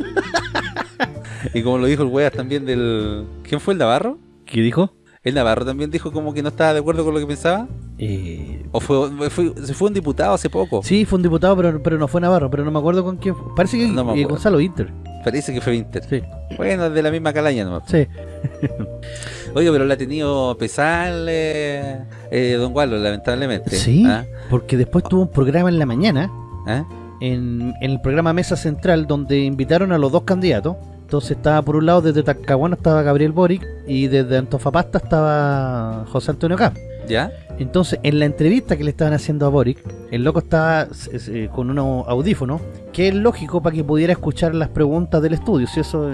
Y como lo dijo el weas también del... ¿Quién fue el Navarro? ¿Qué dijo? ¿El Navarro también dijo como que no estaba de acuerdo con lo que pensaba? Eh, ¿O fue, fue- fue un diputado hace poco? sí, fue un diputado, pero, pero no fue Navarro, pero no me acuerdo con quién fue. Parece que No eh. Gonzalo Inter. Parece que fue Winter. Sí, Bueno, de la misma calaña nomás. sí. Oye, pero la ha tenido pesal eh, eh, Don Gualo, lamentablemente. Sí, ¿Ah? porque después tuvo un programa en la mañana, ¿Ah? en, en el programa Mesa Central, donde invitaron a los dos candidatos. Entonces estaba por un lado desde Talcahuano estaba Gabriel Boric y desde Antofagasta estaba José Antonio K. ¿Ya? Entonces, en la entrevista que le estaban haciendo a Boric, el loco estaba eh, con unos audífonos, que es lógico para que pudiera escuchar las preguntas del estudio, si eso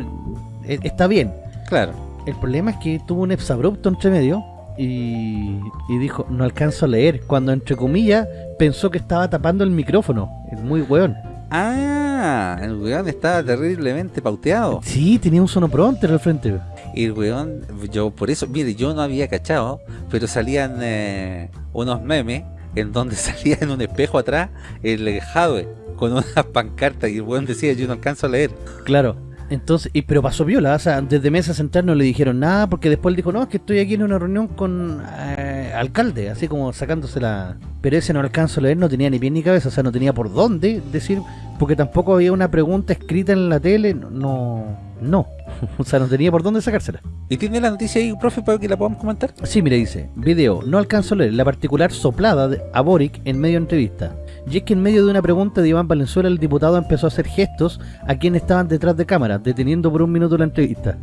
eh, está bien. Claro. El problema es que tuvo un exabrupto entre medio y, y dijo, no alcanzo a leer, cuando entre comillas pensó que estaba tapando el micrófono. Es muy weón. Ah, el weón estaba terriblemente pauteado. Sí, tenía un sonoprompter al frente. Y el weón, yo por eso, mire, yo no había cachado, pero salían eh, unos memes en donde salía en un espejo atrás el Jadwe con unas pancartas y el weón decía, yo no alcanzo a leer. Claro. Entonces, y, pero pasó viola, o sea, desde Mesa Central no le dijeron nada, porque después él dijo, no, es que estoy aquí en una reunión con eh, alcalde, así como sacándose la... Pero ese no alcanzo a leer, no tenía ni pie ni cabeza, o sea, no tenía por dónde decir, porque tampoco había una pregunta escrita en la tele, no, no, o sea, no tenía por dónde sacársela. ¿Y tiene la noticia ahí, profe, para que la podamos comentar? Sí, mira, dice, video, no alcanzo a leer la particular soplada de, a Boric en medio de entrevista. Y es que en medio de una pregunta de Iván Valenzuela, el diputado empezó a hacer gestos a quienes estaban detrás de cámara, deteniendo por un minuto la entrevista.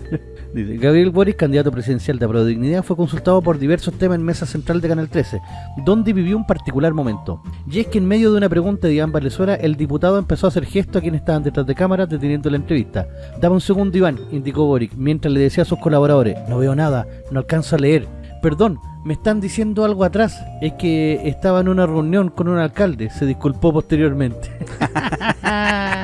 Dice, Gabriel Boric, candidato presidencial de Apro Dignidad, fue consultado por diversos temas en Mesa Central de Canal 13, donde vivió un particular momento. Y es que en medio de una pregunta de Iván Valenzuela, el diputado empezó a hacer gestos a quienes estaban detrás de cámara, deteniendo la entrevista. Dame un segundo, Iván, indicó Boric, mientras le decía a sus colaboradores, no veo nada, no alcanzo a leer. Perdón, me están diciendo algo atrás. Es que estaba en una reunión con un alcalde. Se disculpó posteriormente.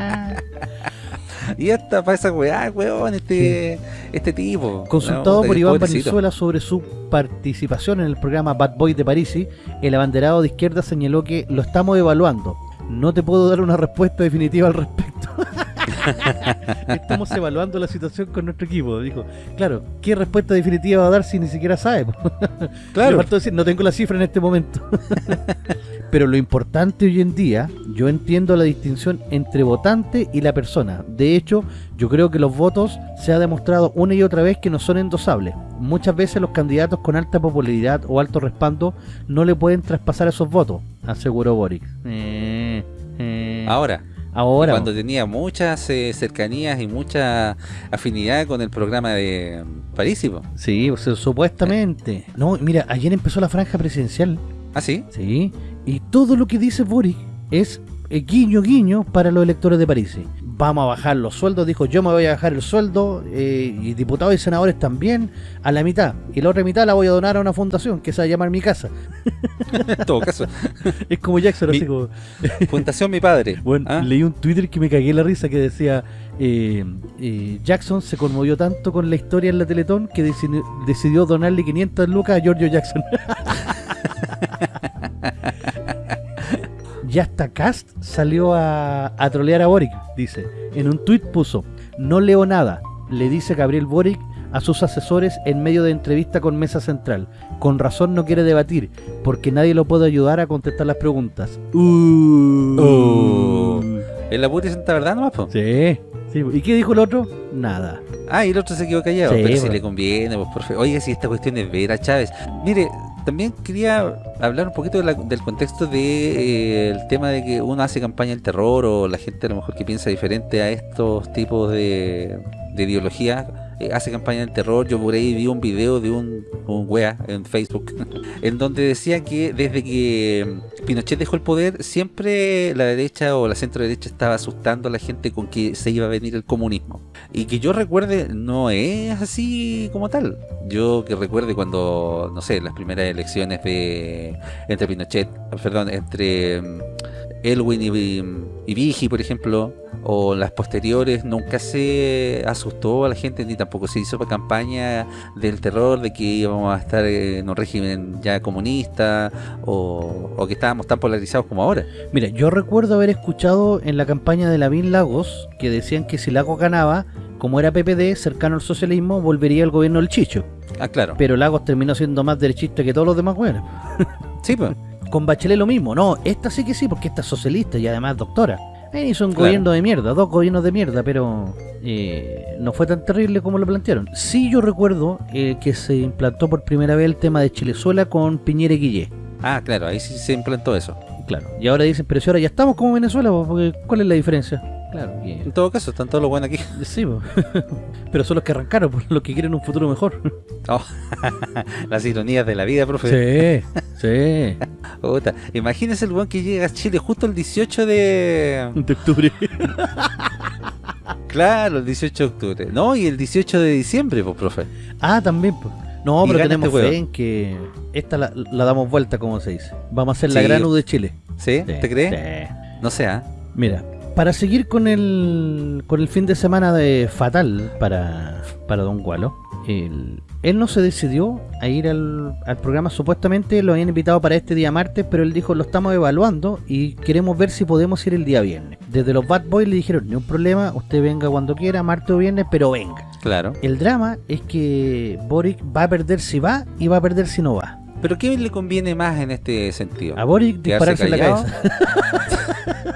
Y hasta para esa weá, weón, este, este tipo. Consultado No, por Iván. Valenzuela sobre su participación en el programa Bad Boy de Parisi, el abanderado de izquierda señaló que lo estamos evaluando. No te puedo dar una respuesta definitiva al respecto. Estamos evaluando la situación con nuestro equipo. Dijo, claro, ¿qué respuesta definitiva va a dar si ni siquiera sabe? Claro. faltó decir, no tengo la cifra en este momento. Pero lo importante hoy en día, yo entiendo la distinción entre votante y la persona. De hecho, yo creo que los votos se ha demostrado una y otra vez que no son endosables. Muchas veces los candidatos con alta popularidad o alto respaldo no le pueden traspasar esos votos, aseguró Boric. Eh, eh, Ahora, ahora. cuando tenía muchas eh, cercanías y mucha afinidad con el programa de mm, París. Sí, o sea, supuestamente. No, mira, ayer empezó la franja presidencial. ¿Ah, sí? Sí, y todo lo que dice Boric es eh, guiño guiño para los electores de París. Vamos a bajar los sueldos, dijo yo me voy a bajar el sueldo, eh, y diputados y senadores también, a la mitad. Y la otra mitad la voy a donar a una fundación que se va a llamar Mi Casa. En todo caso, Es como Jackson, Mi- así como... Fundación Mi Padre. Bueno, ¿Ah? leí un Twitter que me cagué la risa que decía eh, eh, Jackson se conmovió tanto con la historia en la Teletón que decidió, decidió donarle 500 lucas a Giorgio Jackson. ya hasta Cast salió a, a trolear a Boric, dice. En un tuit puso, no leo nada, le dice Gabriel Boric a sus asesores en medio de entrevista con Mesa Central. Con razón no quiere debatir, porque nadie lo puede ayudar a contestar las preguntas. Uh. Oh. En la pura y santa verdad nomás, po. Sí, sí. ¿Y qué dijo el otro? Nada. Ah, y el otro se quedó callado. Sí, pero si le conviene, pues por fe- Oiga, si esta cuestión es vera, Chávez. Mire, también quería hablar un poquito del contexto de eh, tema de que uno hace campaña del terror o la gente a lo mejor que piensa diferente a estos tipos de, de ideología eh, hace campaña del terror. Yo por ahí vi un video de un, un wea en Facebook en donde decía que desde que Pinochet dejó el poder siempre la derecha o la centro derecha estaba asustando a la gente con que se iba a venir el comunismo. Y que yo recuerde, no es así como tal. Yo que recuerde cuando, no sé, las primeras elecciones de entre Pinochet, perdón, entre mm, Elwin y, y Vigi, por ejemplo, o las posteriores, nunca se asustó a la gente ni tampoco se hizo campaña del terror de que íbamos a estar en un régimen ya comunista o, o que estábamos tan polarizados como ahora. Mira, yo recuerdo haber escuchado en la campaña de Lavín Lagos que decían que si Lagos ganaba, como era PPD, cercano al socialismo, volvería el gobierno del Chicho. Ah, claro. Pero Lagos terminó siendo más derechista que todos los demás güeyes. Sí, pues. Con Bachelet lo mismo. No, esta sí que sí, porque esta es socialista y además doctora. Ahí hizo un Claro. gobierno de mierda, dos gobiernos de mierda, pero eh, no fue tan terrible como lo plantearon. Sí yo recuerdo eh, que se implantó por primera vez el tema de Chilezuela con Piñera y Guillé. Ah, claro, ahí sí se implantó eso. Claro. Y ahora dicen, pero si ahora ya estamos como Venezuela, porque ¿cuál es la diferencia? Claro, que- En todo caso, están todos los buenos aquí. Sí, po. pero son los que arrancaron, por los que quieren un futuro mejor. Oh, las ironías de la vida, profe. Sí, sí. Imagínese el buen que llega a Chile justo el 18 de... De octubre. Claro, el 18 de octubre. No, y el 18 de diciembre, pues, profe. Ah, también, pues. No, Y pero tenemos este fe en que esta la, la damos vuelta, como se dice. Vamos a hacer la gran U de Chile. ¿Sí? Sí, ¿Te crees? sí. No sé, ¿ah? Mira, para seguir con el con el fin de semana de fatal para, para Don Gualo, él, él no se decidió a ir al, al programa. Supuestamente lo habían invitado para este día martes, pero él dijo, lo estamos evaluando y queremos ver si podemos ir el día viernes. Desde los Bad Boys le dijeron, ni un problema, usted venga cuando quiera, martes o viernes, pero venga. Claro. El drama es que Boric va a perder si va y va a perder si no va. ¿Pero qué le conviene más en este sentido? A Boric ¿Quedarse dispararse en la cabeza.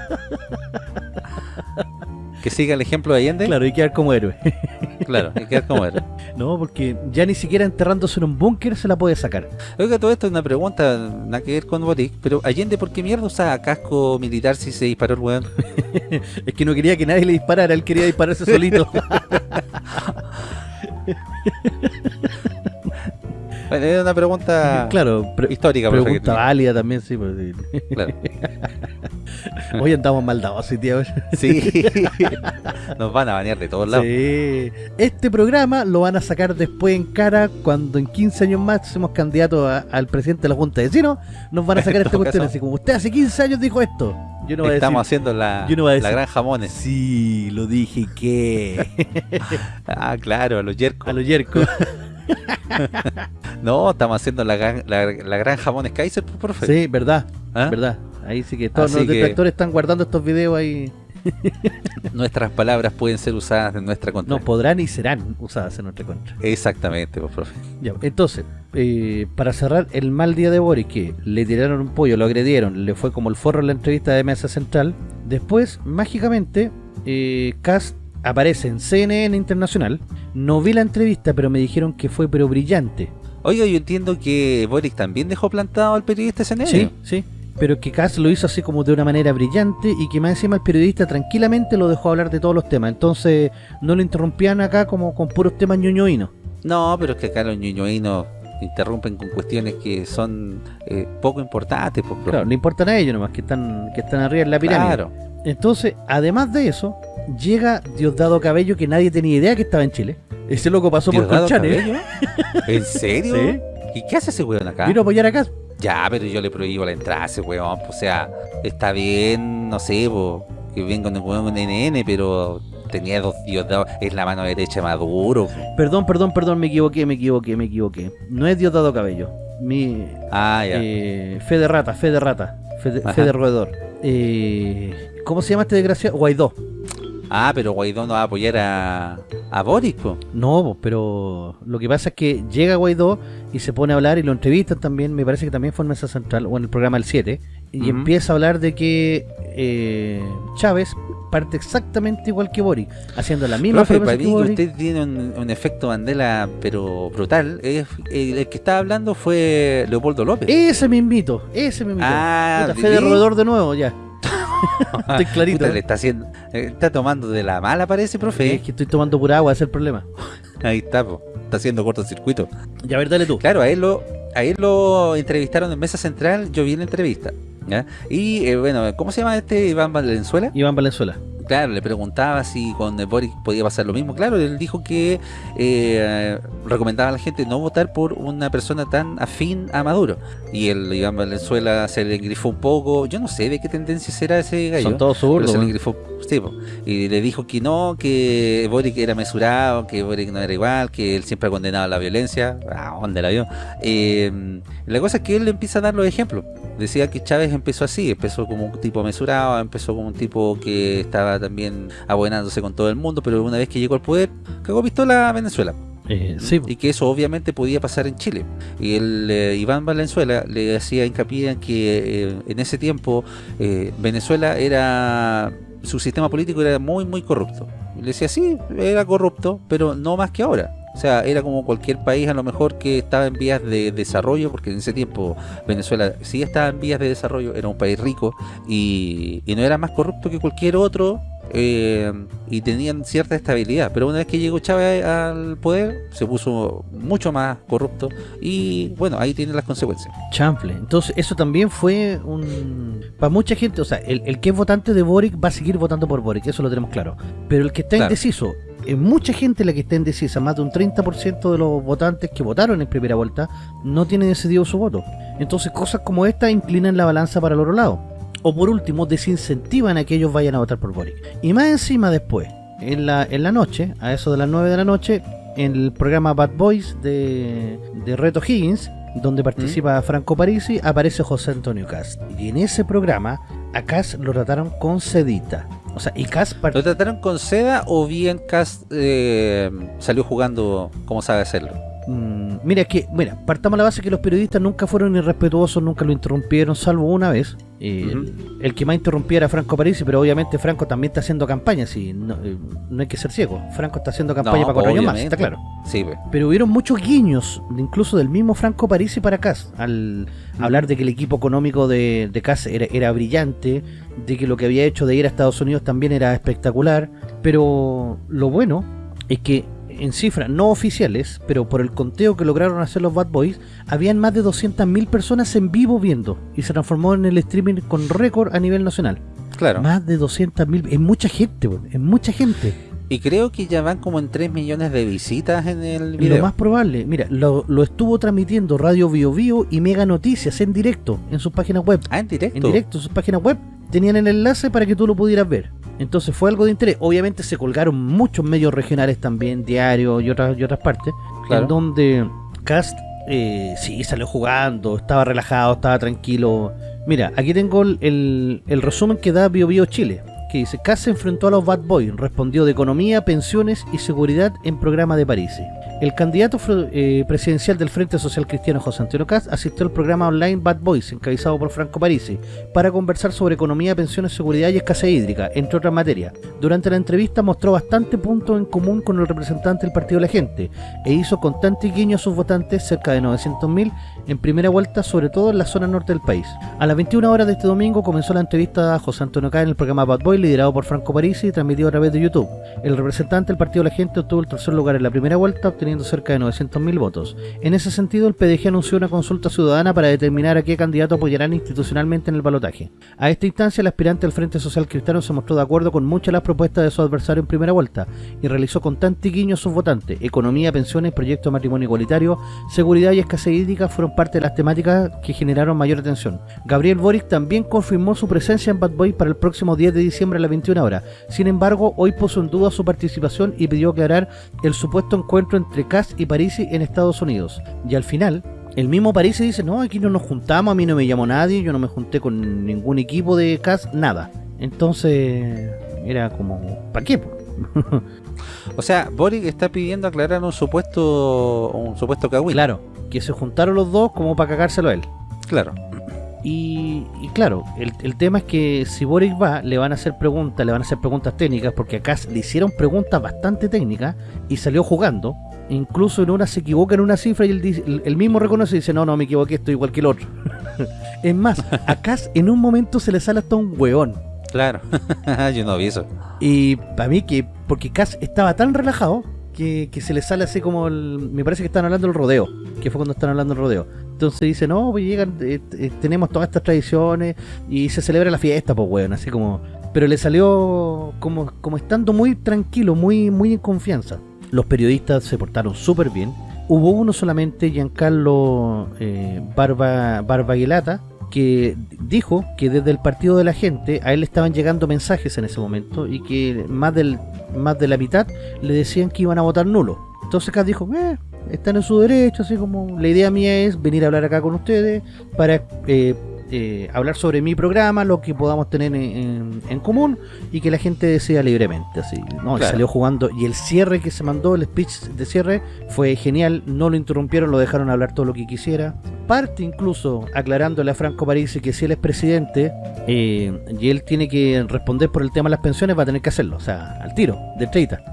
¿Que siga el ejemplo de Allende? Claro, y quedar como héroe. Claro, hay que quedar como era. No, porque ya ni siquiera enterrándose en un búnker se la puede sacar. Oiga, todo esto es una pregunta, nada que ver con Boric, pero Allende, ¿por qué mierda usa casco militar si se disparó el weón? Es que no quería que nadie le disparara, él quería dispararse solito. Bueno, es una pregunta claro, pre- histórica, pregunta válida también, sí. pues, sí. Claro. Hoy andamos maldados, sí, tío. Sí, nos van a banear de todos lados. Sí. Este programa lo van a sacar después en cara cuando en 15 años más seamos candidatos a- al presidente de la Junta de Vecinos. Nos van a sacar esta cuestión así como usted hace 15 años dijo esto. Yo no Estamos decir. haciendo la, yo no la gran jamones. Sí, lo dije que. Ah, claro, a los yercos. a los yercos. No, estamos haciendo la, gran- la, la gran jamones Kaiser, pues, profe. Sí, verdad, ¿Ah? verdad. Ahí sí que todos Así los que- detractores están guardando estos videos ahí. Nuestras palabras pueden ser usadas en nuestra contra. No podrán y serán usadas en nuestra contra. Exactamente, pues, profe. Ya, entonces, eh, para cerrar el mal día de Boris, que le tiraron un pollo, lo agredieron, le fue como el forro en la entrevista de Mesa Central. Después, mágicamente, eh, Cast aparece en CNN Internacional. No vi la entrevista, pero me dijeron que fue pero brillante. Oiga, yo entiendo que Boric también dejó plantado al periodista ese Sí, sí. Pero que Cass lo hizo así como de una manera brillante y que más encima el periodista tranquilamente lo dejó hablar de todos los temas. Entonces no lo interrumpían acá como con puros temas ñoñoínos. No, pero es que acá los ñoñoínos interrumpen con cuestiones que son eh, poco importantes, pues, profe. Claro, le importan a ellos nomás, que están, que están arriba en la pirámide. Claro. Entonces, además de eso, llega Diosdado Cabello que nadie tenía idea que estaba en Chile. Ese loco pasó por ¿Diosdado Colchane. Cabello? ¿En serio? Sí. ¿Y qué hace ese weón acá? Vino a apoyar a Cass. Ya, pero yo le prohíbo la entrada a ese weón. pues, O sea, está bien, no sé, po, que venga un weón con NN, pero tenía dos Diosdados. Es la mano derecha de Maduro. Perdón, perdón, perdón, me equivoqué, me equivoqué, me equivoqué. No es Diosdado Cabello. Mi, Ah, ya. Eh, fe de rata, fe de rata, fe de, Ajá. fe de roedor. Eh, ¿Cómo se llama este desgraciado? Guaidó. Ah, pero Guaidó no va a apoyar a, a Boris, po. No, pero lo que pasa es que llega Guaidó y se pone a hablar y lo entrevistan también, me parece que también fue en Mesa Central o en el programa El 7, y empieza a hablar de que eh, Chávez parte exactamente igual que Boric, haciendo la misma Profe, para que mí que Boric. usted tiene un, un efecto Mandela, pero brutal. El, el que estaba hablando fue Leopoldo López. Ese me invito, ese me invito. Ah, Puta, fe de roedor de nuevo, ya. Estoy clarito. Puta, ¿eh? le está haciendo, eh, está tomando de la mala, parece, profe. Es que estoy tomando pura agua, ese es el problema. Ahí está, po. está haciendo cortocircuito. Ya, a ver, dale tú. Claro, a él lo, a él lo entrevistaron en Mesa Central, yo vi la entrevista. ¿Ya? Y eh, bueno, ¿cómo se llama este Iván Valenzuela? Iván Valenzuela. claro, le preguntaba si con Boric podía pasar lo mismo. Claro, él dijo que eh, recomendaba a la gente no votar por una persona tan afín a Maduro. Y el Iván Valenzuela se le grifó un poco. Yo no sé de qué tendencia será ese gallo. Son todos zurdos. Se le grifó, sí, y le dijo que no, que Boric era mesurado, que Boric no era igual, que él siempre ha condenado la violencia. ¿A dónde la vio? Eh, la cosa es que él empieza a dar los ejemplos. Decía que Chávez empezó así, empezó como un tipo mesurado, empezó como un tipo que estaba también abuenándose con todo el mundo, pero una vez que llegó al poder, cagó pistola a Venezuela. Eh, sí. Y que eso obviamente podía pasar en Chile. Y el eh, Iván Valenzuela le hacía hincapié en que eh, en ese tiempo Venezuela era su sistema político era muy muy corrupto. Le decía, sí, era corrupto, pero no más que ahora. O sea, era como cualquier país a lo mejor que estaba en vías de desarrollo, porque en ese tiempo Venezuela sí estaba en vías de desarrollo, era un país rico y, no era más corrupto que cualquier otro eh, y tenían cierta estabilidad. Pero una vez que llegó Chávez al poder, se puso mucho más corrupto y bueno, ahí tienen las consecuencias. Chample. Entonces, eso también fue un. Para mucha gente, o sea, el, que es votante de Boric va a seguir votando por Boric, eso lo tenemos claro. Pero el que está indeciso es mucha gente la que está indecisa, más de un 30% de los votantes que votaron en primera vuelta no tienen decidido su voto. Entonces cosas como esta inclinan la balanza para el otro lado. O por último, desincentivan a que ellos vayan a votar por Boric. Y más encima después, en la, en la noche, a eso de las 9 de la noche, en el programa Bad Boys de, de Reto Higgins, donde participa ¿Mm? Franco Parisi, aparece José Antonio Cast. Y en ese programa, a Cast lo trataron con sedita. O sea, y Cas ¿Lo trataron con seda o bien Cas eh, salió jugando como sabe hacerlo? Mm, mira, que, mira, partamos la base que los periodistas nunca fueron irrespetuosos, nunca lo interrumpieron, salvo una vez. El, que más interrumpía era Franco Parisi, pero obviamente Franco también está haciendo campaña, sí, no, eh, hay que ser ciego. Franco está haciendo campaña para cuatro años más, está claro. Sí, Pero hubieron muchos guiños, incluso del mismo Franco Parisi para Cas, al hablar de que el equipo económico de, de Cas era, era brillante, de que lo que había hecho de ir a Estados Unidos también era espectacular, pero lo bueno es que en cifras no oficiales, pero por el conteo que lograron hacer los Bad Boys, habían más de 200.000 personas en vivo viendo y se transformó en el streaming con récord a nivel nacional. Claro. Más de 200.000, es mucha gente, es mucha gente. Y creo que ya van como en 3 millones de visitas en el video. Lo más probable, mira, lo, estuvo transmitiendo Radio Bio Bio y Mega Noticias en directo en sus páginas web. Ah, en directo. En directo en sus páginas web. Tenían el enlace para que tú lo pudieras ver. Entonces fue algo de interés. Obviamente se colgaron muchos medios regionales también, diarios y otras, y otras partes, en donde Cast eh, sí salió jugando, estaba relajado, estaba tranquilo. Mira, aquí tengo el, el resumen que da Bio Bio Chile que dice, Cast se enfrentó a los Bad Boys, respondió de economía, pensiones y seguridad en programa de París. El candidato eh, presidencial del Frente Social Cristiano José Antonio Cast asistió al programa online Bad Boys, encabezado por Franco Parisi, para conversar sobre economía, pensiones, seguridad y escasez hídrica, entre otras materias. Durante la entrevista mostró bastante puntos en común con el representante del Partido de la Gente e hizo constante guiño a sus votantes, cerca de 900.000, en primera vuelta, sobre todo en la zona norte del país. A las 21 horas de este domingo comenzó la entrevista a José Antonio Cast en el programa Bad Boys, liderado por Franco Parisi y transmitido a través de YouTube. El representante del Partido de la Gente obtuvo el tercer lugar en la primera vuelta, obteniendo cerca de 900.000 votos. En ese sentido, el PDG anunció una consulta ciudadana para determinar a qué candidato apoyarán institucionalmente en el balotaje. A esta instancia, el aspirante del Frente Social Cristiano se mostró de acuerdo con muchas de las propuestas de su adversario en primera vuelta y realizó con tanto guiño a sus votantes. Economía, pensiones, proyecto de matrimonio igualitario, seguridad y escasez hídrica fueron de las temáticas que generaron mayor atención. Gabriel Boric también confirmó su presencia en Bad Boy para el próximo 10 de diciembre a las 21 horas. Sin embargo, hoy puso en duda su participación y pidió aclarar el supuesto encuentro entre Kass y Parisi en Estados Unidos. Y al final, el mismo Parisi dice, no, aquí no nos juntamos, a mí no me llamó nadie, yo no me junté con ningún equipo de Cass, nada. Entonces, era como, ¿para qué? o sea, Boric está pidiendo aclarar un supuesto un supuesto cagüín. Claro, que se juntaron los dos como para cagárselo a él. Claro. Y, claro, el, tema es que si Boric va, le van a hacer preguntas, le van a hacer preguntas técnicas, porque acá le hicieron preguntas bastante técnicas y salió jugando. Incluso en una se equivoca en una cifra y él, mismo reconoce y dice, no, no, me equivoqué, estoy igual que el otro. es más, acá en un momento se le sale hasta un hueón. Claro, yo no vi eso. Y para mí que, porque Cass estaba tan relajado que, se le sale así como me parece que están hablando del rodeo, que fue cuando están hablando del rodeo. Entonces dice, no, pues llegan, eh, eh, tenemos todas estas tradiciones y se celebra la fiesta, pues weón, así como, pero le salió como, como estando muy tranquilo, muy, muy en confianza. Los periodistas se portaron súper bien. Hubo uno solamente, Giancarlo eh, Barba, Barbaguelata, que dijo que desde el partido de la gente a él le estaban llegando mensajes en ese momento y que más del más de la mitad le decían que iban a votar nulo. Entonces acá dijo, eh, están en su derecho, así como la idea mía es venir a hablar acá con ustedes para eh, eh, hablar sobre mi programa, lo que podamos tener en, en, común y que la gente decida libremente. Así, ¿no? Claro. salió jugando y el cierre que se mandó, el speech de cierre, fue genial. No lo interrumpieron, lo dejaron hablar todo lo que quisiera. Parte incluso aclarándole a Franco Parisi que si él es presidente eh, y él tiene que responder por el tema de las pensiones, va a tener que hacerlo, o sea, al tiro, de 30.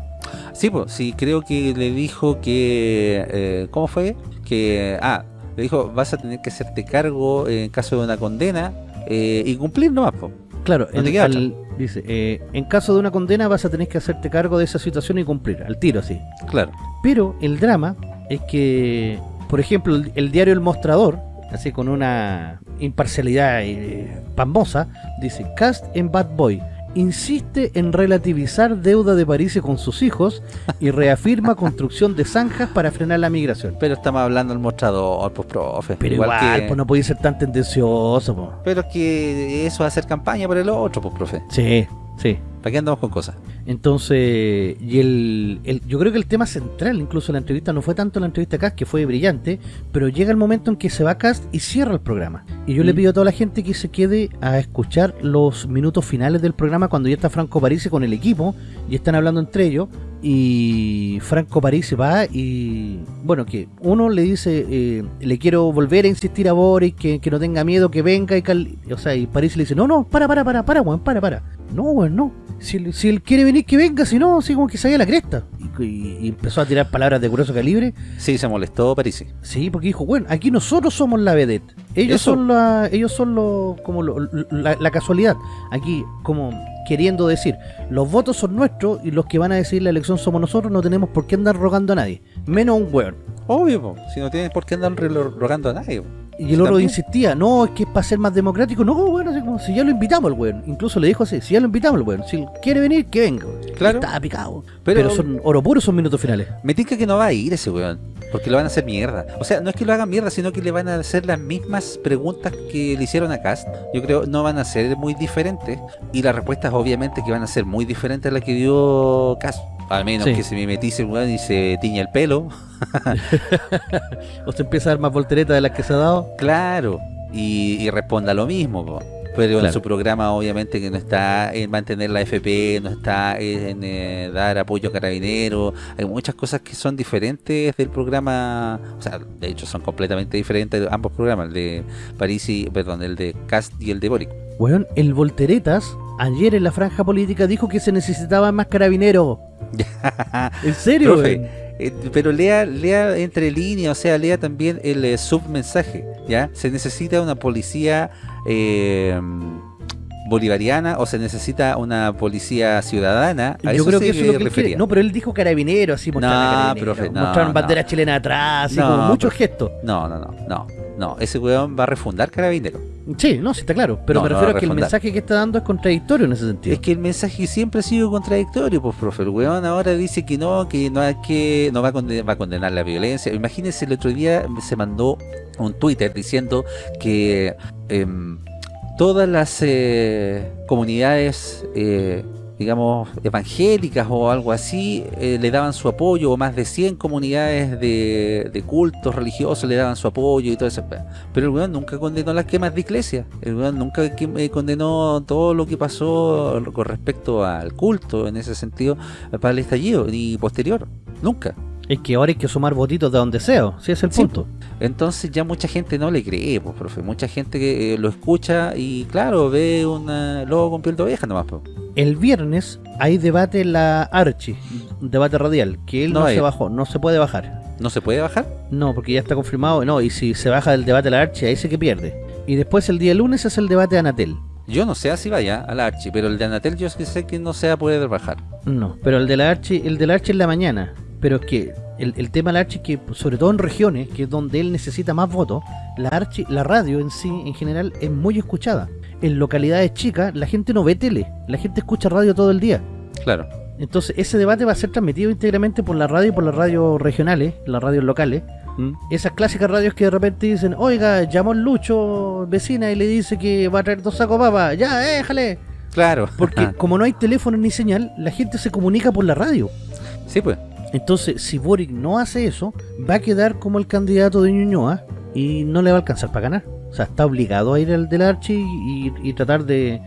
Sí, pues, sí, creo que le dijo que... eh, ¿Cómo fue? Que... Ah, le dijo, vas a tener que hacerte cargo en caso de una condena eh, y cumplir nomás, po. Claro, No al- dice, eh, en caso de una condena vas a tener que hacerte cargo de esa situación y cumplir, al tiro así. Claro. Pero el drama es que, por ejemplo, el, el diario El Mostrador, así con una imparcialidad eh, pasmosa, dice, Cast en Bad Boy insiste en relativizar deuda de París con sus hijos y reafirma construcción de zanjas para frenar la migración. Pero estamos hablando del mostrador, pues, profe. Pero igual, que- pues no podía ser tan tendencioso. Pero es que eso es hacer campaña por el otro, pues, profe. Sí, sí. ¿Para qué andamos con cosas? Entonces, y el, el- yo creo que el tema central, incluso en la entrevista, no fue tanto la entrevista a Cast, que fue brillante, pero llega el momento en que se va Cast y cierra el programa. Y yo le Mm. pido a toda la gente que se quede a escuchar los minutos finales del programa cuando ya está Franco Parisi con el equipo y están hablando entre ellos. Y Franco Parisi va y, bueno, que uno le dice, eh, le quiero volver a insistir a Boris que, que no tenga miedo, que venga y cal... O sea, y Parisi le dice, no, no, para, para, para, para, weón, para, para. No, weón, no. Si, él- si él quiere venir, que venga, si no, así como que se vaya a la cresta. Y, y- y empezó a tirar palabras de grueso calibre. Sí, se molestó Parisi. Sí, porque dijo, bueno, aquí nosotros somos la vedette. Ellos Eso. son la, ellos son lo, como lo- la, la casualidad. Aquí, como queriendo decir, los votos son nuestros y los que van a decidir la elección somos nosotros, no tenemos por qué andar rogando a nadie. Menos a un weón. Obvio, po. si no tienes por qué andar rogando a nadie. po. Y el otro insistía, no, es que es para ser más democrático. No, bueno, así como, si ya lo invitamos al weón. Incluso le dijo así, si ya lo invitamos al weón. Si quiere venir, que venga. Claro. Estaba picado. Pero- Pero, son oro puro, son minutos finales. Me tinca que no va a ir ese weón, porque lo van a hacer mierda. O sea, no es que lo hagan mierda, sino que le van a hacer las mismas preguntas que le hicieron a Cast. Yo creo no van a ser muy diferentes. Y las respuestas obviamente que van a ser muy diferentes a las que dio Cast. Al menos Sí. que se me metice el weón y se tiña el pelo. O se empieza a dar más volteretas de las que se ha dado. Claro. Y, y responda lo mismo. po. Pero en su programa obviamente que no está en mantener la FP, no está en eh, dar apoyo a carabineros, hay muchas cosas que son diferentes del programa, o sea, de hecho son completamente diferentes ambos programas, el de París y, perdón, el de Cast y el de Boric. Weón, el volteretas ayer en la franja política dijo que se necesitaban más carabineros. ¿En serio? Profe, eh, pero lea, lea entre líneas, o sea, lea también el eh, submensaje, ¿ya? Se necesita una policía eh, bolivariana o se necesita una policía ciudadana. A Yo eso creo que eso es lo que refería. No, pero él dijo carabinero, así mostraron No, a carabineros. profe, no, mostraron no. bandera chilena atrás, así No, como muchos gestos. No, no, no, no, no, ese weón va a refundar Carabinero. Sí, no, sí está claro. Pero No, me refiero a a que el mensaje que está dando es contradictorio en ese sentido. Es que el mensaje siempre ha sido contradictorio, pues, profe. El weón ahora dice que no, que no hay que, no va a condenar, va a condenar la violencia. Imagínense, el otro día se mandó un Twitter diciendo que em, todas las eh, comunidades, eh, digamos, evangélicas o algo así, eh, le daban su apoyo, o más de 100 comunidades de, cultos religiosos le daban su apoyo y todo eso. Pero el weón nunca condenó las quemas de iglesias. El weón nunca eh, condenó todo lo que pasó con respecto al culto, en ese sentido, para el estallido, ni posterior. Nunca. Es que ahora hay que sumar votitos de donde sea, si es el Sí. punto. Entonces ya mucha gente no le cree, pues, profe. Mucha gente que eh, lo escucha y, claro, ve un lobo con piel de oveja nomás, pues. El viernes hay debate en la Archi, debate radial, que él No se bajó, no se puede bajar. ¿No se puede bajar? No, porque ya está confirmado, no, y si se baja del debate de la Archi, ahí sí que pierde. Y después el día lunes es el debate de Anatel. Yo no sé si vaya a la Archi, pero el de Anatel yo sé que no se va a poder bajar. No, pero el de la Archi, el de la Archi en la mañana. Pero es que el, el tema de la Archi es que, sobre todo en regiones, que es donde él necesita más votos, la archi, la radio en sí, en general, es muy escuchada. En localidades chicas, la gente no ve tele, la gente escucha radio todo el día. Claro. Entonces, ese debate va a ser transmitido íntegramente por la radio y por las radios regionales, las radios locales. ¿Mm? Esas clásicas radios que de repente dicen, oiga, llamó el Lucho, vecina, y le dice que va a traer dos sacos papa. Ya, déjale. Claro. Porque como no hay teléfono ni señal, la gente se comunica por la radio. sí, pues. Entonces, si Boric no hace eso, va a quedar como el candidato de Ñuñoa y no le va a alcanzar para ganar. O sea, está obligado a ir al del Archi y, tratar de,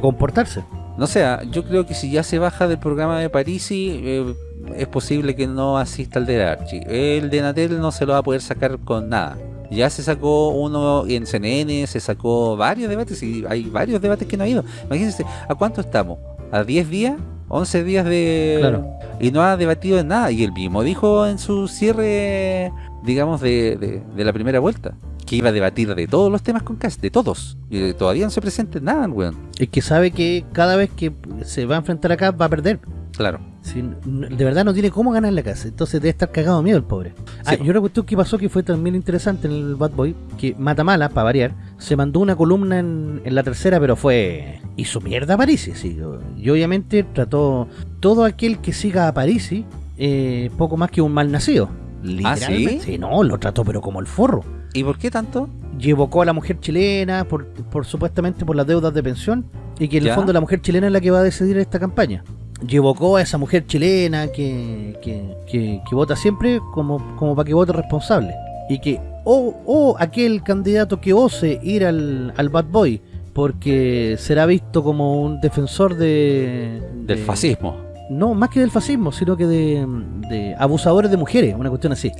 comportarse. No sé, ah, yo creo que si ya se baja del programa de Parisi, eh, es posible que no asista al de Archie. El de Natel no se lo va a poder sacar con nada. Ya se sacó uno en CNN, se sacó varios debates y hay varios debates que no ha ido. Imagínense, ¿a cuánto estamos? ¿A 10 días? ¿11 días de...? Claro. Y no ha debatido en nada. Y él mismo dijo en su cierre, digamos, de, de- de la primera vuelta, que iba a debatir de todos los temas con Cast, de todos. Y todavía no se presenta en nada, weón. Es que sabe que cada vez que se va a enfrentar acá va a perder. Claro. Si, de verdad no tiene cómo ganar la casa. Entonces debe estar cagado de miedo el pobre. Ah, po. y una cuestión que pasó que fue también interesante en el Bad Boy, que Matamala, para variar, se mandó una columna en, en la tercera, pero fue... Hizo mierda a Parisi, sí. Y obviamente trató todo aquel que siga a Parisi eh, poco más que un mal nacido. Literalmente. ¿sí? no, lo trató pero como el forro. ¿Y por qué tanto? Y evocó a la mujer chilena por, por supuestamente por las deudas de pensión y que en Ya. el fondo la mujer chilena es la que va a decidir esta campaña. Y evocó a esa mujer chilena que, que, que- que vota siempre como, como para que vote responsable. Y que, o o aquel candidato que ose ir al, al Bad Boy porque será visto como un defensor de... Del de- fascismo. No, más que del fascismo, sino que de, de abusadores de mujeres, una cuestión así.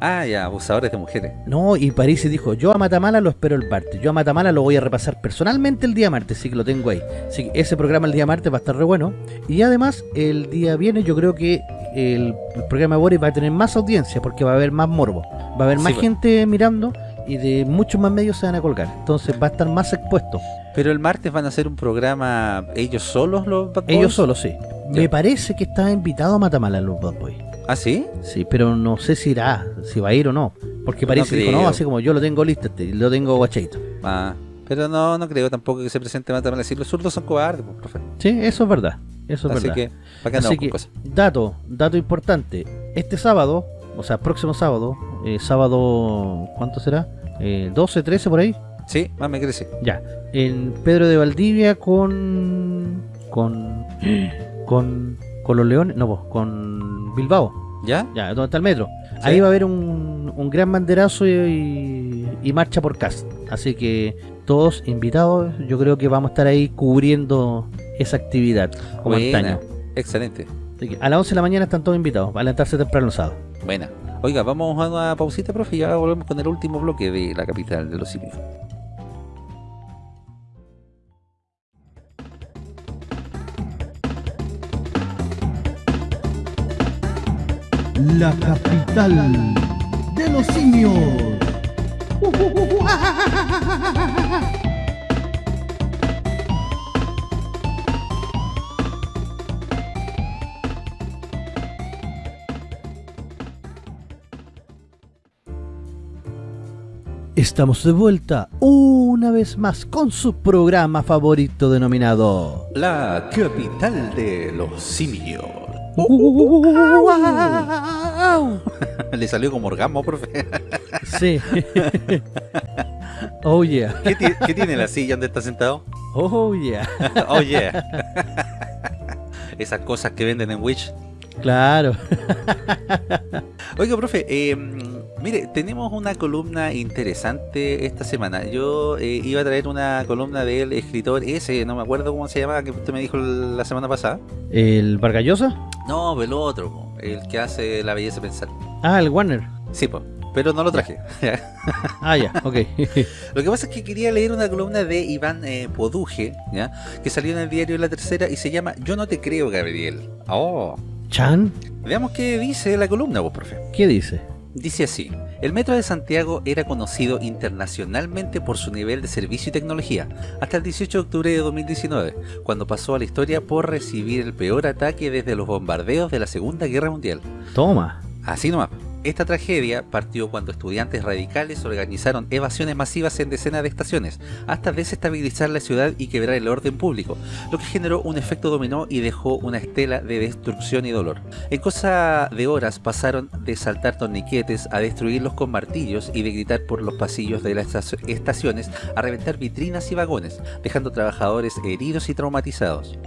Ah, ya, abusadores de mujeres. No, y París dijo, yo a Matamala lo espero el martes, yo a Matamala lo voy a repasar personalmente el día martes, así que lo tengo ahí. Así que ese programa el día martes va a estar re bueno. Y además, el día viernes yo creo que el, programa de Boris va a tener más audiencia, porque va a haber más morbo. Va a haber Sí, más pues. gente mirando y de muchos más medios se van a colgar. Entonces va a estar más expuesto. Pero el martes van a hacer un programa ellos solos, los Bad Ellos solos, sí. Ya. Me parece que está invitado a Matamala los Bad Boys. ¿Ah, sí? Sí, pero no sé si irá, si va a ir o no. Porque No París dijo, no, así como yo lo tengo listo, este, lo tengo guachadito. Ah, pero no, no creo tampoco que se presente Matamala. Si los zurdos son cobardes, pues, profe. Sí, eso es verdad. Eso es Así verdad. que, ¿para Así que, cosas? dato, dato importante. Este sábado, o sea, próximo sábado, eh, sábado, ¿cuánto será? Eh, 12, 13 por ahí. Sí, más me crece. Ya. En Pedro de Valdivia con. con. con. Con los Leones. No, pues, con Bilbao. ¿Ya? Ya, donde está el metro. Ahí va a haber un, un gran banderazo y, y marcha por casa. Así que todos invitados, yo creo que vamos a estar ahí cubriendo esa actividad como Buena. antaño. Excelente. Así que a las 11 de la mañana están todos invitados, a levantarse temprano el sábado. Buena. Oiga, vamos a una pausita, profe, y ya volvemos con el último bloque de la capital de los simios. La capital de los simios. Estamos de vuelta una vez más con su programa favorito denominado La capital de los simios. Le salió como orgasmo, profe. Sí. oh yeah. ¿Qué, qué tiene la silla donde está sentado? Oh yeah. Oh, yeah. Esas cosas que venden en Wish. Claro. Oiga, profe, eh, mire, tenemos una columna interesante esta semana. Yo eh, iba a traer una columna del escritor ese, no me acuerdo cómo se llamaba, que usted me dijo la semana pasada. ¿El Vargallosa? No, el otro, el que hace La Belleza Pensar. Ah, el Warner. Sí, po, pero no lo traje. Ah, ya, ok. Lo que pasa es que quería leer una columna de Iván eh, Poduje, ¿ya? que salió en el diario La Tercera y se llama Yo no te creo, Gabriel. Oh, Chan, veamos qué dice la columna, vos, profe. ¿qué dice? Dice así, el Metro de Santiago era conocido internacionalmente por su nivel de servicio y tecnología, hasta el 18 de octubre de 2019, cuando pasó a la historia por recibir el peor ataque desde los bombardeos de la Segunda Guerra Mundial. Toma. Así nomás. Esta tragedia partió cuando estudiantes radicales organizaron evasiones masivas en decenas de estaciones, hasta desestabilizar la ciudad y quebrar el orden público, lo que generó un efecto dominó y dejó una estela de destrucción y dolor. En cosa de horas pasaron de saltar torniquetes a destruirlos con martillos y de gritar por los pasillos de las estaciones a reventar vitrinas y vagones, dejando trabajadores heridos y traumatizados.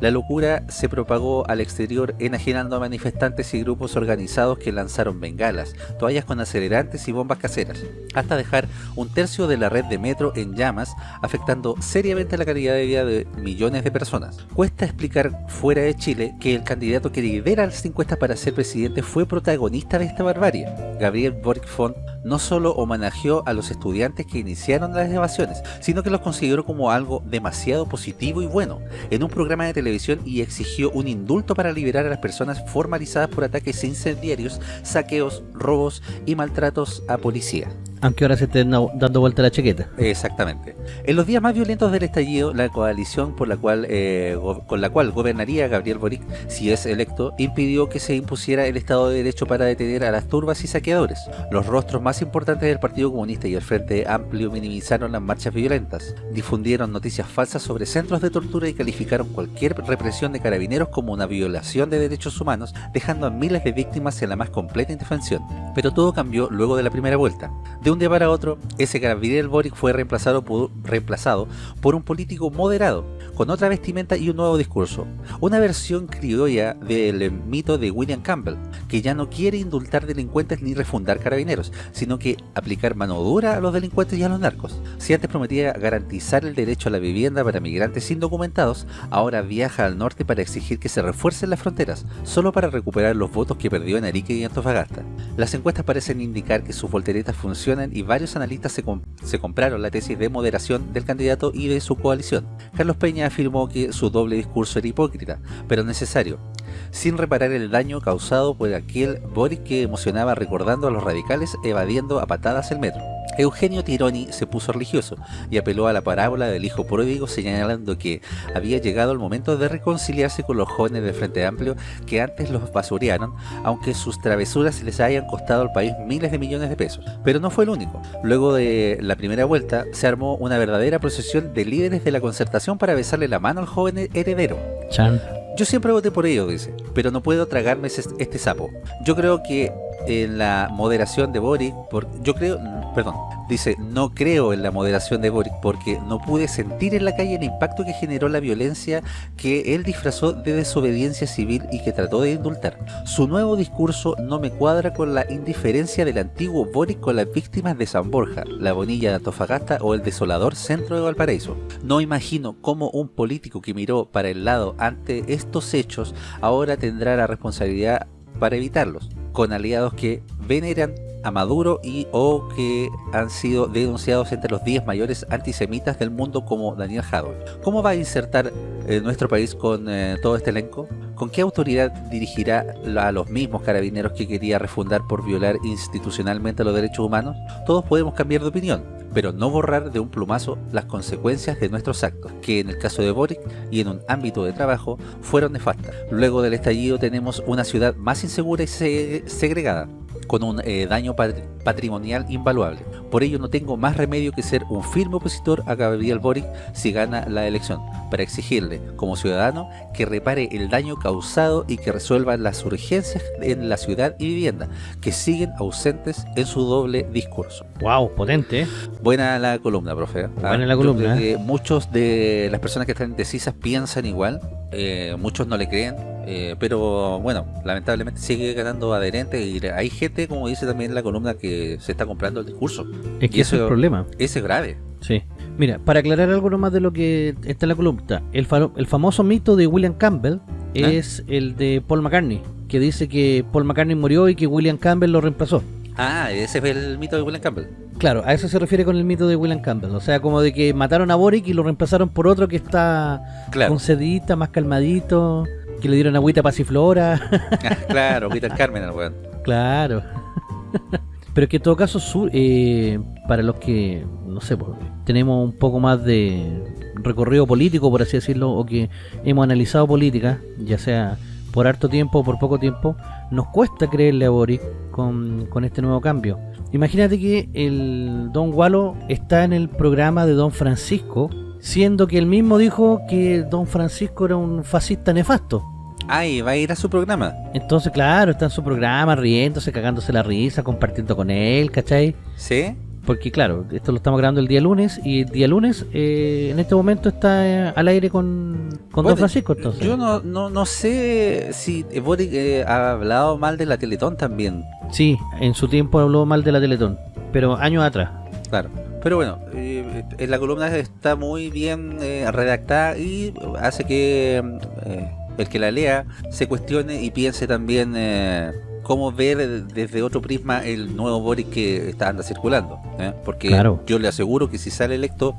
La locura se propagó al exterior enajenando a manifestantes y grupos organizados que lanzaron bengalas, toallas con acelerantes y bombas caseras, hasta dejar un tercio de la red de metro en llamas, afectando seriamente la calidad de vida de millones de personas. Cuesta explicar fuera de Chile que el candidato que lidera las encuestas para ser presidente fue protagonista de esta barbarie. Gabriel Boric Font no solo homenajeó a los estudiantes que iniciaron las evasiones, sino que los consideró como algo demasiado positivo y bueno, en un programa de televisión y exigió un indulto para liberar a las personas formalizadas por ataques incendiarios, saqueos, robos y maltratos a policía. Aunque ahora se estén dando vuelta la chaqueta. Exactamente. En los días más violentos del estallido, la coalición por la cual, eh, con la cual gobernaría Gabriel Boric, si es electo, impidió que se impusiera el Estado de Derecho para detener a las turbas y saqueadores. Los rostros más importantes del Partido Comunista y el Frente Amplio minimizaron las marchas violentas, difundieron noticias falsas sobre centros de tortura y calificaron cualquier represión de carabineros como una violación de derechos humanos, dejando a miles de víctimas en la más completa indefensión. Pero todo cambió luego de la primera vuelta. De un día para otro, ese Gabriel Boric fue reemplazado reemplazado por un político moderado, con otra vestimenta y un nuevo discurso. Una versión criolla del mito de William Campbell, que ya no quiere indultar delincuentes ni refundar carabineros, sino que aplicar mano dura a los delincuentes y a los narcos. Si antes prometía garantizar el derecho a la vivienda para migrantes indocumentados, ahora viaja al norte para exigir que se refuercen las fronteras, solo para recuperar los votos que perdió en Arique y Antofagasta. Las encuestas parecen indicar que sus volteretas funcionan y varios analistas se, se compraron la tesis de moderación del candidato y de su coalición. Carlos Peña afirmó que su doble discurso era hipócrita, pero necesario, sin reparar el daño causado por aquel Boric que emocionaba recordando a los radicales evadiendo a patadas el metro. Eugenio Tironi se puso religioso y apeló a la parábola del hijo pródigo señalando que había llegado el momento de reconciliarse con los jóvenes del Frente Amplio que antes los basurearon, aunque sus travesuras les hayan costado al país miles de millones de pesos. Pero no fue el único. Luego de la primera vuelta se armó una verdadera procesión de líderes de la concertación para besarle la mano al joven heredero. Chan. Yo siempre voté por ello, dice, pero no puedo tragarme este sapo. Yo creo que en la moderación de Boric, yo creo, perdón, dice, no creo en la moderación de Boric porque no pude sentir en la calle el impacto que generó la violencia que él disfrazó de desobediencia civil y que trató de indultar. Su nuevo discurso no me cuadra con la indiferencia del antiguo Boric con las víctimas de San Borja, la Bonilla de Antofagasta o el desolador centro de Valparaíso. No imagino cómo un político que miró para el lado ante estos hechos ahora tendrá la responsabilidad para evitarlos con aliados que veneran a Maduro y o que han sido denunciados entre los 10 mayores antisemitas del mundo como Daniel Jadot. ¿Cómo va a insertar eh, nuestro país con eh, todo este elenco? ¿Con qué autoridad dirigirá a los mismos carabineros que quería refundar por violar institucionalmente los derechos humanos? Todos podemos cambiar de opinión, pero no borrar de un plumazo las consecuencias de nuestros actos, que en el caso de Boric y en un ámbito de trabajo fueron nefastas. Luego del estallido tenemos una ciudad más insegura y segregada, con un eh, daño patrimonial invaluable. Por ello no tengo más remedio que ser un firme opositor a Gabriel Boric si gana la elección, para exigirle, como ciudadano, que repare el daño causado y que resuelva las urgencias en la ciudad y vivienda, que siguen ausentes en su doble discurso. Wow, potente. ¿eh? Buena la columna, profe. ¿eh? Buena la columna. muchos de las personas que están indecisas piensan igual, muchos no le creen, eh, pero bueno, lamentablemente sigue ganando adherentes y hay gente, como dice también la columna, que se está comprando el discurso. Es que eso es el problema. Ese es grave. Sí. Mira, para aclarar algo más de lo que está en la columna, el, el famoso mito de William Campbell ¿Ah? es el de Paul McCartney, que dice que Paul McCartney murió y que William Campbell lo reemplazó. Ah, ese es el mito de William Campbell. Claro, a eso se refiere con el mito de William Campbell. O sea, como de que mataron a Boric y lo reemplazaron por otro que está claro. concedita, más calmadito que le dieron agüita pasiflora. claro, agüita Carmen al weón. Claro. Pero que en todo caso, eh, para los que, no sé, pues, tenemos un poco más de recorrido político, por así decirlo, o que hemos analizado política, ya sea por harto tiempo o por poco tiempo, nos cuesta creerle a Boric con, con este nuevo cambio. Imagínate que el Don Wallo está en el programa de Don Francisco, siendo que él mismo dijo que Don Francisco era un fascista nefasto. Ay, va a ir a su programa. Entonces, claro, está en su programa riéndose, cagándose la risa, compartiendo con él, ¿cachai? ¿Sí? Porque claro, esto lo estamos grabando el día lunes y el día lunes eh, en este momento está eh, al aire con, con Don Francisco. Entonces. Yo no, no, no sé si Boric eh, ha hablado mal de la Teletón también. Sí, en su tiempo habló mal de la Teletón, pero años atrás. Claro. Pero bueno, eh, en la columna está muy bien eh, redactada y hace que eh, el que la lea se cuestione y piense también eh, cómo ver desde otro prisma el nuevo Boris que está anda circulando. ¿eh? Porque Claro. yo le aseguro que si sale electo,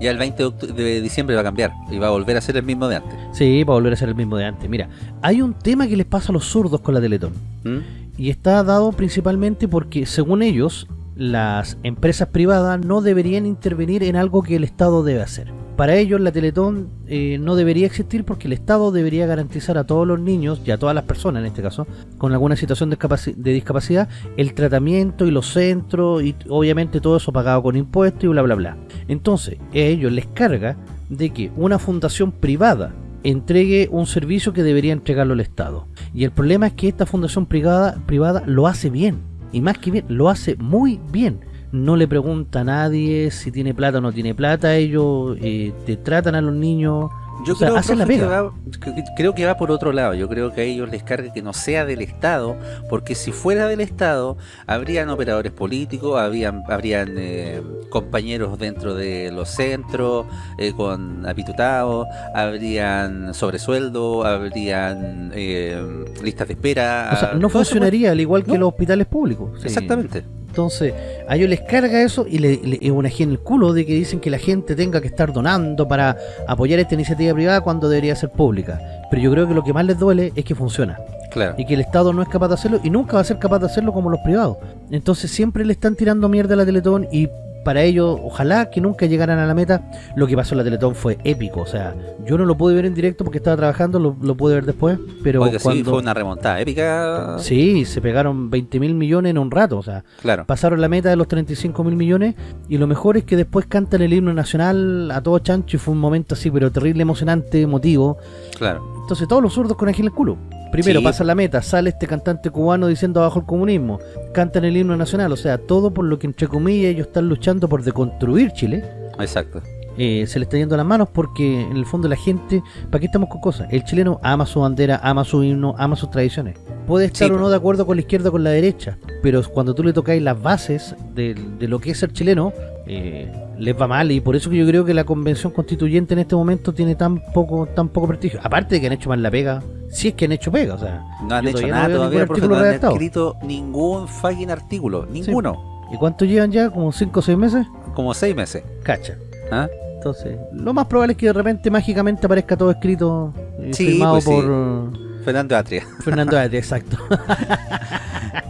ya el 20 de, diciembre va a cambiar y va a volver a ser el mismo de antes. Sí, para volver a ser el mismo de antes. Mira, hay un tema que les pasa a los zurdos con la Teletón. ¿Mm? Y está dado principalmente porque, según ellos, las empresas privadas no deberían intervenir en algo que el Estado debe hacer. Para ellos, la Teletón eh, no debería existir porque el Estado debería garantizar a todos los niños, y a todas las personas en este caso, con alguna situación de, discapaci- de discapacidad, el tratamiento y los centros, y obviamente todo eso pagado con impuestos y bla bla bla. Entonces, a ellos les carga de que una fundación privada entregue un servicio que debería entregarlo el Estado. Y el problema es que esta fundación privada, privada lo hace bien. Y más que bien, lo hace muy bien. No le pregunta a nadie si tiene plata o no tiene plata. Ellos eh, te tratan a los niños. Yo O sea, creo, hacen la que va, que- creo que va por otro lado. Yo creo que a ellos les carga que no sea del Estado, porque si fuera del Estado, habrían operadores políticos, habían, habrían eh, compañeros dentro de los centros eh, con apitutados, habrían sobresueldo, habrían eh, listas de espera. O sea, no funcionaría al igual que No. los hospitales públicos. Sí. Exactamente. Entonces, a ellos les carga eso y le, le- es una en el culo de que dicen que la gente tenga que estar donando para apoyar esta iniciativa privada cuando debería ser pública. Pero yo creo que lo que más les duele es que funciona. Claro. y que el Estado no es capaz de hacerlo y nunca va a ser capaz de hacerlo como los privados. Entonces siempre le están tirando mierda a la Teletón y para ellos, ojalá que nunca llegaran a la meta. Lo que pasó en la Teletón fue épico. O sea, yo no lo pude ver en directo porque estaba trabajando, lo, lo pude ver después. Pero Oiga, sí, fue una remontada épica. Sí, se pegaron 20 mil millones en un rato. O sea, Claro. pasaron la meta de los 35 mil millones. Y lo mejor es que después cantan el himno nacional a todo chancho. Y fue un momento así, pero terrible, emocionante, emotivo. Claro. Entonces todos los zurdos con en el culo. Primero Sí. pasa la meta, sale este cantante cubano diciendo abajo el comunismo, cantan el himno nacional, o sea, todo por lo que entre comillas ellos están luchando por deconstruir Chile, Exacto. Eh, se le está yendo las manos porque en el fondo la gente, ¿para qué estamos con cosas? El chileno ama su bandera, ama su himno, ama sus tradiciones. Puede estar Sí, o no de acuerdo con la izquierda o con la derecha, pero cuando tú le tocáis las bases de, de lo que es ser chileno, eh, les va mal y por eso que yo creo que la convención constituyente en este momento tiene tan poco tan poco prestigio. Aparte de que han hecho mal la pega, si es que han hecho pega, o sea, No han hecho nada no todavía, artículo no han redactado. escrito ningún fucking artículo, ninguno. ¿Y cuánto llevan ya? ¿Como 5 o 6 meses? Como seis meses. Cacha. ¿ah? Entonces, lo más probable es que de repente mágicamente aparezca todo escrito y Sí, firmado pues por Fernando Atria. Fernando Ate, exacto.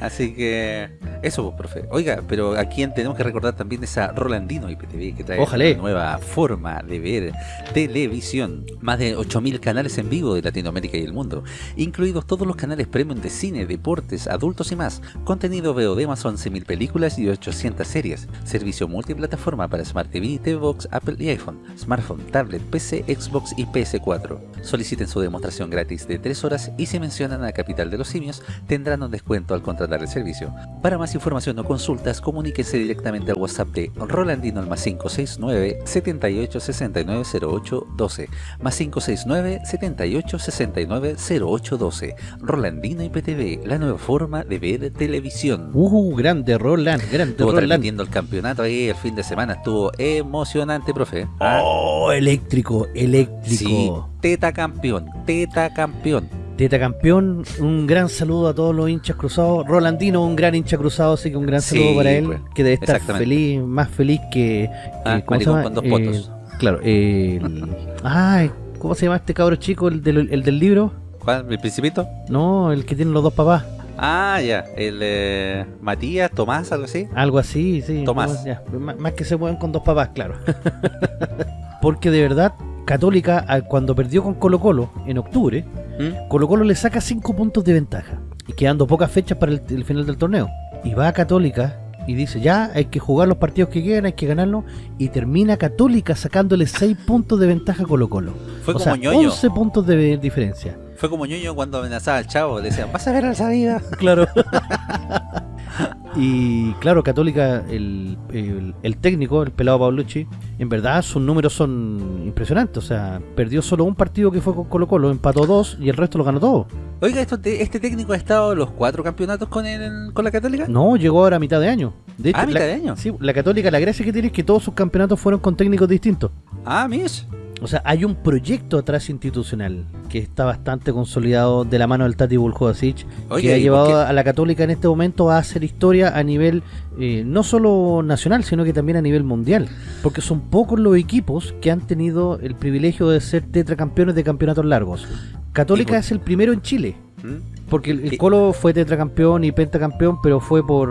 Así que eso, pues, profe. Oiga, pero a quien tenemos que recordar también es a Rolandino IPTV que trae Ojalá. una nueva forma de ver televisión. Más de 8.000 canales en vivo de Latinoamérica y el mundo, incluidos todos los canales premium de cine, deportes, adultos y más. Contenido VOD más 11.000 películas y 800 series. Servicio multiplataforma para Smart TV, TV Box, Apple y iPhone, smartphone, tablet, PC, Xbox y PS4. Soliciten su demostración gratis de 3 horas y si mencionan a Capital de los Simios tendrán un descuento al contratar el servicio. Para más información o consultas, comuníquese directamente al WhatsApp de Rolandino al más 569 78 69 08 12 más 569 78 69 08 12 Rolandino IPTV, la nueva forma de ver televisión. Uh, grande Roland, grande Estuvo Roland. transmitiendo el campeonato ahí el fin de semana, estuvo emocionante, profe. ¿ah? Oh, eléctrico, Sí, eléctrico. teta campeón, teta campeón. Teta campeón, un gran saludo a todos los hinchas cruzados. Rolandino, un gran hincha cruzado, así que un gran Sí, saludo para él, pues, que debe estar feliz, más feliz que... Ah, eh, ¿Cómo se maricón llama? con dos Eh, potos. claro, el... Ay, ¿cómo se llama este cabro chico, el del, el del libro? ¿Cuál? ¿El principito? No, el que tiene los dos papás. Ah, ya, el eh, Matías, Tomás, algo así. Algo así, sí. Tomás. ya. Más, que se mueven con dos papás, claro. Porque de verdad, Católica, al- cuando perdió con Colo Colo en octubre, ¿Mm? Colo Colo le saca 5 puntos de ventaja. Y quedando pocas fechas para el, el final del torneo. Y va a Católica y dice, ya, hay que jugar los partidos que quedan, hay que ganarlos. Y termina Católica sacándole 6 puntos de ventaja a Colo Colo. Fue o como sea, ñoño. 11 puntos de diferencia. Fue como ñoño cuando amenazaba al chavo. Le decían, vas a ver al salida. Claro. y claro, Católica, el, el- el técnico, el pelado Paulucci, en verdad sus números son impresionantes. O sea, perdió solo un partido que fue con Colo Colo, empató dos y el resto lo ganó todo. Oiga, esto te- ¿este técnico ha estado los cuatro campeonatos con, el, con la Católica? No, llegó ahora a mitad de año. De Ah, mitad la, de año. Sí, la Católica, la gracia que tiene es que todos sus campeonatos fueron con técnicos distintos. Ah, Mish. O sea, hay un proyecto atrás institucional que está bastante consolidado de la mano del Tati Buljovicic Oye, que ha ¿y llevado a la Católica en este momento a hacer historia a nivel eh, no solo nacional, sino que también a nivel mundial. Porque son pocos los equipos que han tenido el privilegio de ser tetracampeones de campeonatos largos. Católica por- es el primero en Chile. ¿Mm? Porque el, el Colo fue tetracampeón y pentacampeón, pero fue por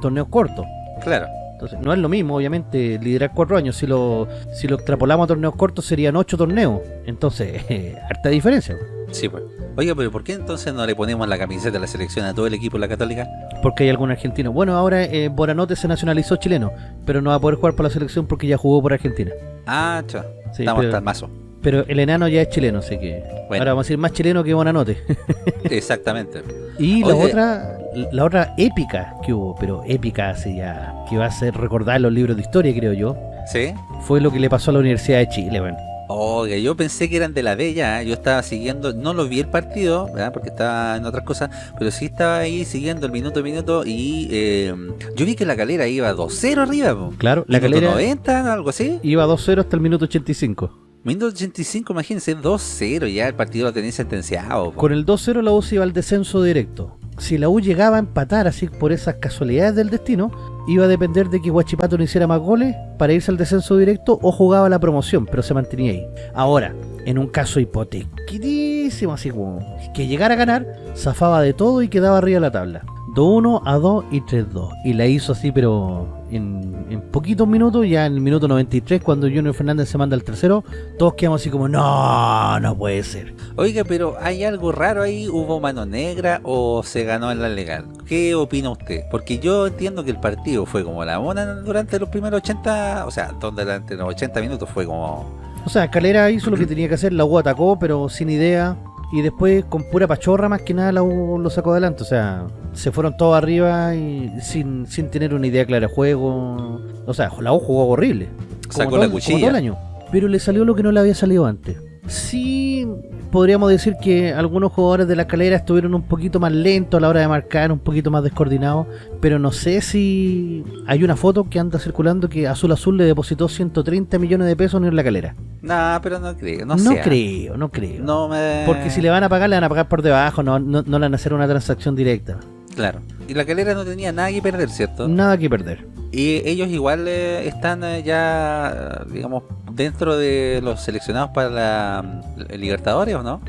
torneos cortos. Claro. Entonces, no es lo mismo, obviamente, liderar cuatro años. Si lo, si lo extrapolamos a torneos cortos, serían ocho torneos. Entonces, harta diferencia. Sí, pues. Oiga, pero ¿por qué entonces no le ponemos la camiseta de la selección a todo el equipo de la Católica? Porque hay algún argentino. Bueno, ahora eh, Boranote se nacionalizó chileno, pero no va a poder jugar por la selección porque ya jugó por Argentina. Ah, chao. Sí, Estamos pero- hasta el mazo. Pero el enano ya es chileno, así que Bueno. ahora vamos a decir más chileno que Bonanote. Exactamente. y la otra, la otra épica que hubo, pero épica así ya, que va a ser recordar los libros de historia, creo yo, ¿Sí? fue lo que le pasó a la Universidad de Chile, bueno. Oiga, yo pensé que eran de la Bella, ¿eh? yo estaba siguiendo, no lo vi el partido, ¿verdad? porque estaba en otras cosas, pero sí estaba ahí siguiendo el minuto a minuto y eh, yo vi que la calera iba 2-0 arriba, po. Claro, la calera 90, algo así. iba 2-0 hasta el minuto 85. Minuto 85, imagínense, 2-0, ya el partido lo tenía sentenciado. Con el 2-0 la U se iba al descenso directo. Si la U llegaba a empatar así por esas casualidades del destino, iba a depender de que Huachipato no hiciera más goles para irse al descenso directo o jugaba la promoción, pero se mantenía ahí. Ahora, en un caso hipotequísimo, así como que llegara a ganar, zafaba de todo y quedaba arriba de la tabla. 2-1 a 2 y 3-2. Y la hizo así, pero en, en poquitos minutos, ya en el minuto 93, cuando Junior Fernández se manda al tercero, todos quedamos así como, no, no puede ser. Oiga, pero ¿hay algo raro ahí? ¿Hubo mano negra o se ganó en la legal? ¿Qué opina usted? Porque yo entiendo que el partido fue como la mona durante los primeros 80, o sea, donde durante los 80 minutos fue como... O sea, Calera hizo lo que tenía que hacer, la U atacó, pero sin idea. Y después, con pura pachorra, más que nada, la U lo sacó adelante. O sea, se fueron todos arriba y sin, sin tener una idea clara de juego. O sea, la U jugó horrible. Sacó todo- la cuchilla. todo el año. Pero le salió lo que no le había salido antes. Sí, podríamos decir que algunos jugadores de la calera estuvieron un poquito más lentos a la hora de marcar, un poquito más descoordinados. Pero no sé si hay una foto que anda circulando que Azul Azul le depositó 130 millones de pesos en la calera. Nah, pero no creo, no, No, sé. creo, no creo. No me... Porque si le van a pagar, le van a pagar por debajo, no, no, no le van a hacer una transacción directa. Claro. Y la calera no tenía nada que perder, ¿cierto? Nada que perder. Y ellos igual eh, están eh, ya, digamos, dentro de los seleccionados para la, Libertadores, ¿o no?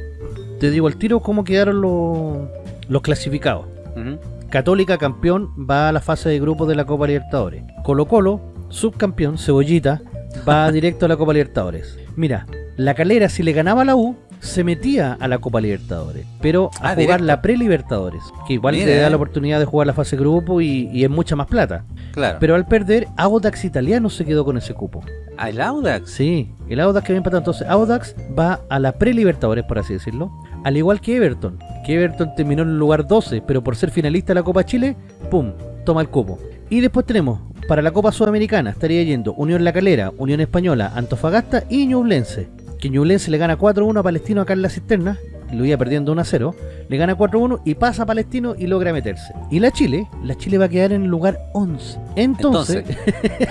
Te digo al tiro cómo quedaron los, los clasificados. Católica campeón va a la fase de grupos de la Copa Libertadores. Colo Colo, subcampeón, Cebollita, va directo a la Copa Libertadores. Mira, la calera si le ganaba a la U, se metía a la Copa Libertadores, pero a Ah, jugar directo. la pre-Libertadores, que igual Mira, le da eh. la oportunidad de jugar la fase grupo y, y es mucha más plata. Claro. Pero al perder, Audax Italiano se quedó con ese cupo. ¿Al Audax? Sí, el Audax que había empatado. Entonces, Audax va a la pre-Libertadores, por así decirlo. Al igual que Everton. Que Everton terminó en el lugar 12, pero por ser finalista de la Copa Chile, ¡pum! Toma el cupo. Y después tenemos, para la Copa Sudamericana, estaría yendo Unión La Calera, Unión Española, Antofagasta y Ñublense. Que Ñublense le gana 4-1 a Palestino acá en la cisterna. Lo iba perdiendo 1-0. Le gana 4-1 y pasa a Palestino y logra meterse. Y la Chile, la Chile va a quedar en el lugar 11. Entonces,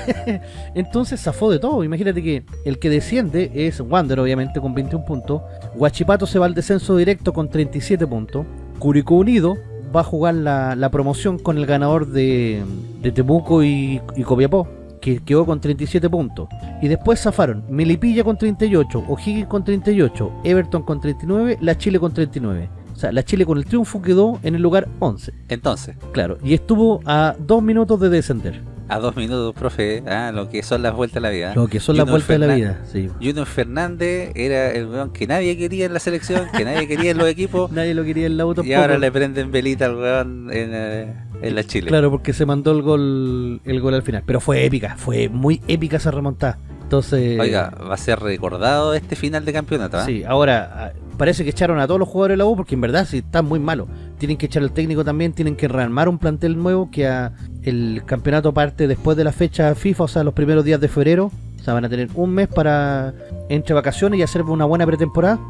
entonces zafó de todo. Imagínate que el que desciende es Wander, obviamente, con 21 puntos. Huachipato se va al descenso directo con 37 puntos. Curicó Unido va a jugar la, la promoción con el ganador de, de Temuco y, y Copiapó, que quedó con 37 puntos. Y después zafaron Melipilla con 38, O'Higgins con 38, Everton con 39, la Chile con 39. O sea, la Chile con el triunfo quedó en el lugar 11. Entonces, Claro, y estuvo a dos minutos de descender. A dos minutos, profe, ah, lo que son las vueltas de la vida. Lo que son las vueltas de la Fernan- vida, sí. Junior Fernández era el weón que nadie quería en la selección, que nadie quería en los equipos, Nadie lo quería en la auto y ahora le prenden velita al weón en, eh, en la Chile. Claro, porque se mandó el gol el gol al final. Pero fue épica, fue muy épica esa remontada. Entonces, Oiga, va a ser recordado este final de campeonato, ¿ah? sí, ahora ah, parece que echaron a todos los jugadores de la U porque en verdad sí están muy malos. Tienen que echar al técnico también, tienen que rearmar un plantel nuevo que a- el campeonato parte después de la fecha FIFA, o sea, los primeros días de febrero. O sea, van a tener un mes para entre vacaciones y hacer una buena pretemporada.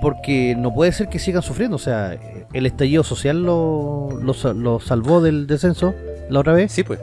Porque no puede ser que sigan sufriendo. O sea, el estallido social lo, lo, sa- lo salvó del descenso la otra vez. Sí, pues.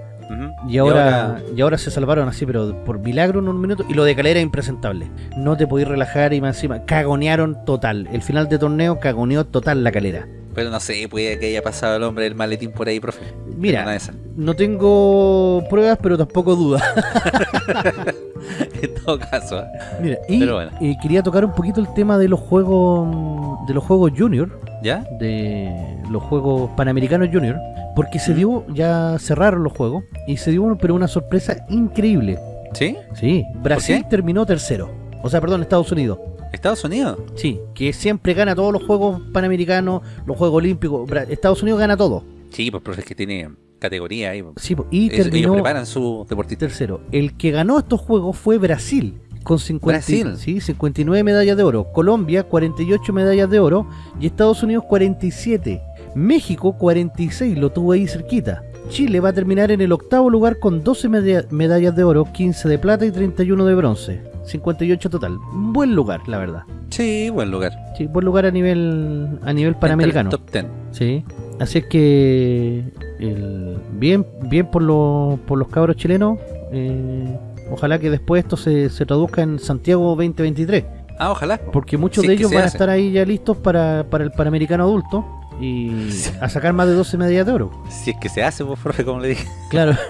Y ahora, y ahora se salvaron así, pero por milagro en un minuto. Y lo de Calera es impresentable. No te podís relajar y más encima. Cagonearon total. El final de torneo cagoneó total la calera. Pero no sé, puede que haya pasado el hombre del maletín por ahí, profe. Mira, no tengo pruebas, pero tampoco dudas. todo caso. ¿ah? Mira, y Pero bueno. eh, quería tocar un poquito el tema de los juegos de los juegos junior, ¿Ya? de los juegos panamericanos junior, porque se dio, ya cerraron los juegos y se dio pero una sorpresa increíble. ¿Sí? Sí, Brasil terminó tercero. O sea, perdón, Estados Unidos. ¿Estados Unidos? Sí, que siempre gana todos los juegos panamericanos, los juegos olímpicos. Bra- Estados Unidos gana todo. Sí, pues profe, es que tiene categoría ahí. pues. Sí, po, y Ellos- ellos terminó preparan su deportista. tercero. El que ganó estos juegos fue Brasil. Con 50, Brasil. sí, 59 medallas de oro. Colombia, 48 medallas de oro. Y Estados Unidos, 47. México, 46. Lo tuvo ahí cerquita. Chile va a terminar en el octavo lugar con 12 media- medallas de oro, 15 de plata y 31 de bronce. 58 total. Buen lugar, la verdad. Sí, buen lugar. Sí, buen lugar a nivel a nivel panamericano. Top 10. Sí. Así es que el- bien, bien por los por los cabros chilenos. eh, ojalá que después esto se, se traduzca en Santiago 2023. Ah, ojalá. Porque muchos Sí, de ellos van a estar ahí ya listos para, para el Panamericano adulto y Sí. a sacar más de 12 medallas de oro. Si es que se hace, pues, profe, como le dije. Claro,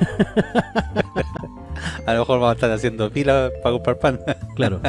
A lo mejor vamos a estar haciendo fila para comprar pan. claro.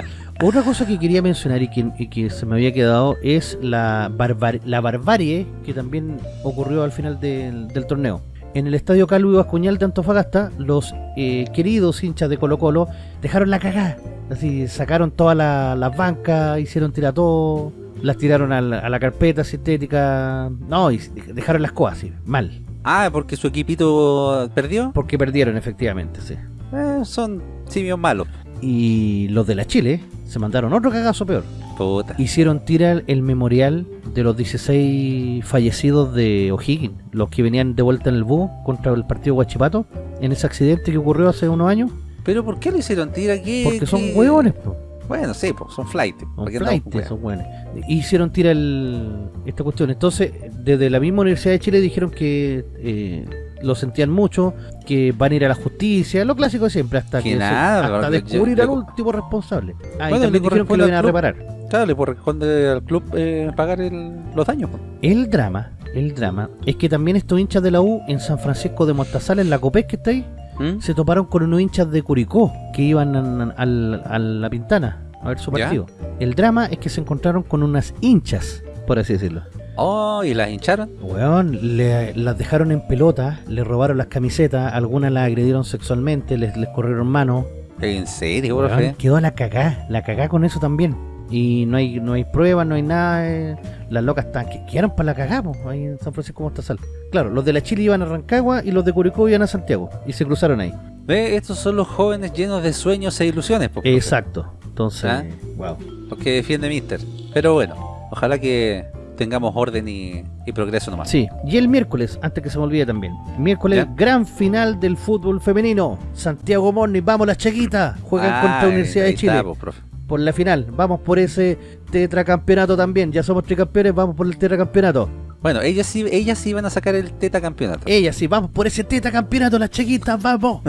Otra cosa que quería mencionar y que, y que se me había quedado es la, barbar- la barbarie que también ocurrió al final del, del torneo. En el estadio Calvo Bascuñal de Antofagasta, los eh, queridos hinchas de Colo Colo dejaron la cagada. Así, sacaron todas la- las bancas, hicieron tirar todo, las tiraron a la, a la carpeta sintética. No, y dejaron las cosas así, mal. Ah, porque su equipito perdió. Porque perdieron, efectivamente, sí. Eh, son simios malos. Y los de la Chile se mandaron otro cagazo peor. Puta. Hicieron tirar el memorial de los 16 fallecidos de O'Higgins, los que venían de vuelta en el búho contra el partido Guachipato, en ese accidente que ocurrió hace unos años. ¿Pero por qué lo hicieron? Tira que. Porque son hueones, po. Bueno, sí, pues son flight. Son ¿Para qué weas? son hueones. Hicieron tirar el, esta cuestión. Entonces, desde la misma Universidad de Chile dijeron que eh, lo sentían mucho, que van a ir a la justicia, lo clásico de siempre, hasta Que que se- hasta descubrir yo- al último responsable. Ah, Bueno, también dijeron que lo iban a reparar. Claro, le corresponde al club eh, pagar el- los daños. pues. El drama, el drama, es que también estos hinchas de la U en San Francisco de Mostazal, en la Copés que está ahí, ¿Mm? se toparon con unos hinchas de Curicó que iban a, a la Pintana a ver su ¿Ya? partido. El drama es que se encontraron con unas hinchas, por así decirlo. Oh, y las hincharon. Weón, le- las dejaron en pelota, le robaron las camisetas, algunas las agredieron sexualmente, les, les corrieron manos. ¿En serio, Weón, profe? quedó la cagá, la cagá con eso también. Y no hay no hay pruebas, no hay nada. eh, las locas están, que quedaron para la cagá, po, ahí en San Francisco Mostazal. Claro, los de la Chile iban a Rancagua y los de Curicó iban a Santiago. Y se cruzaron ahí. Ve, estos son los jóvenes llenos de sueños e ilusiones, profe, Exacto. Entonces, ¿Ah? wow. los que defiende Mister. Pero bueno, ojalá que tengamos orden y, y progreso nomás. Sí, y el miércoles, antes que se me olvide también. Miércoles, ¿Ya? gran final del fútbol femenino. Santiago Morni, vamos las chiquitas. Juegan Ah, contra Universidad ahí de Chile. está, pues, profe. por la final. Vamos por ese tetracampeonato también. Ya somos tricampeones, vamos por el tetracampeonato. Bueno, ellas sí, ellas sí van a sacar el teta campeonato. Ella sí, vamos por ese tetracampeonato, las chiquitas, vamos.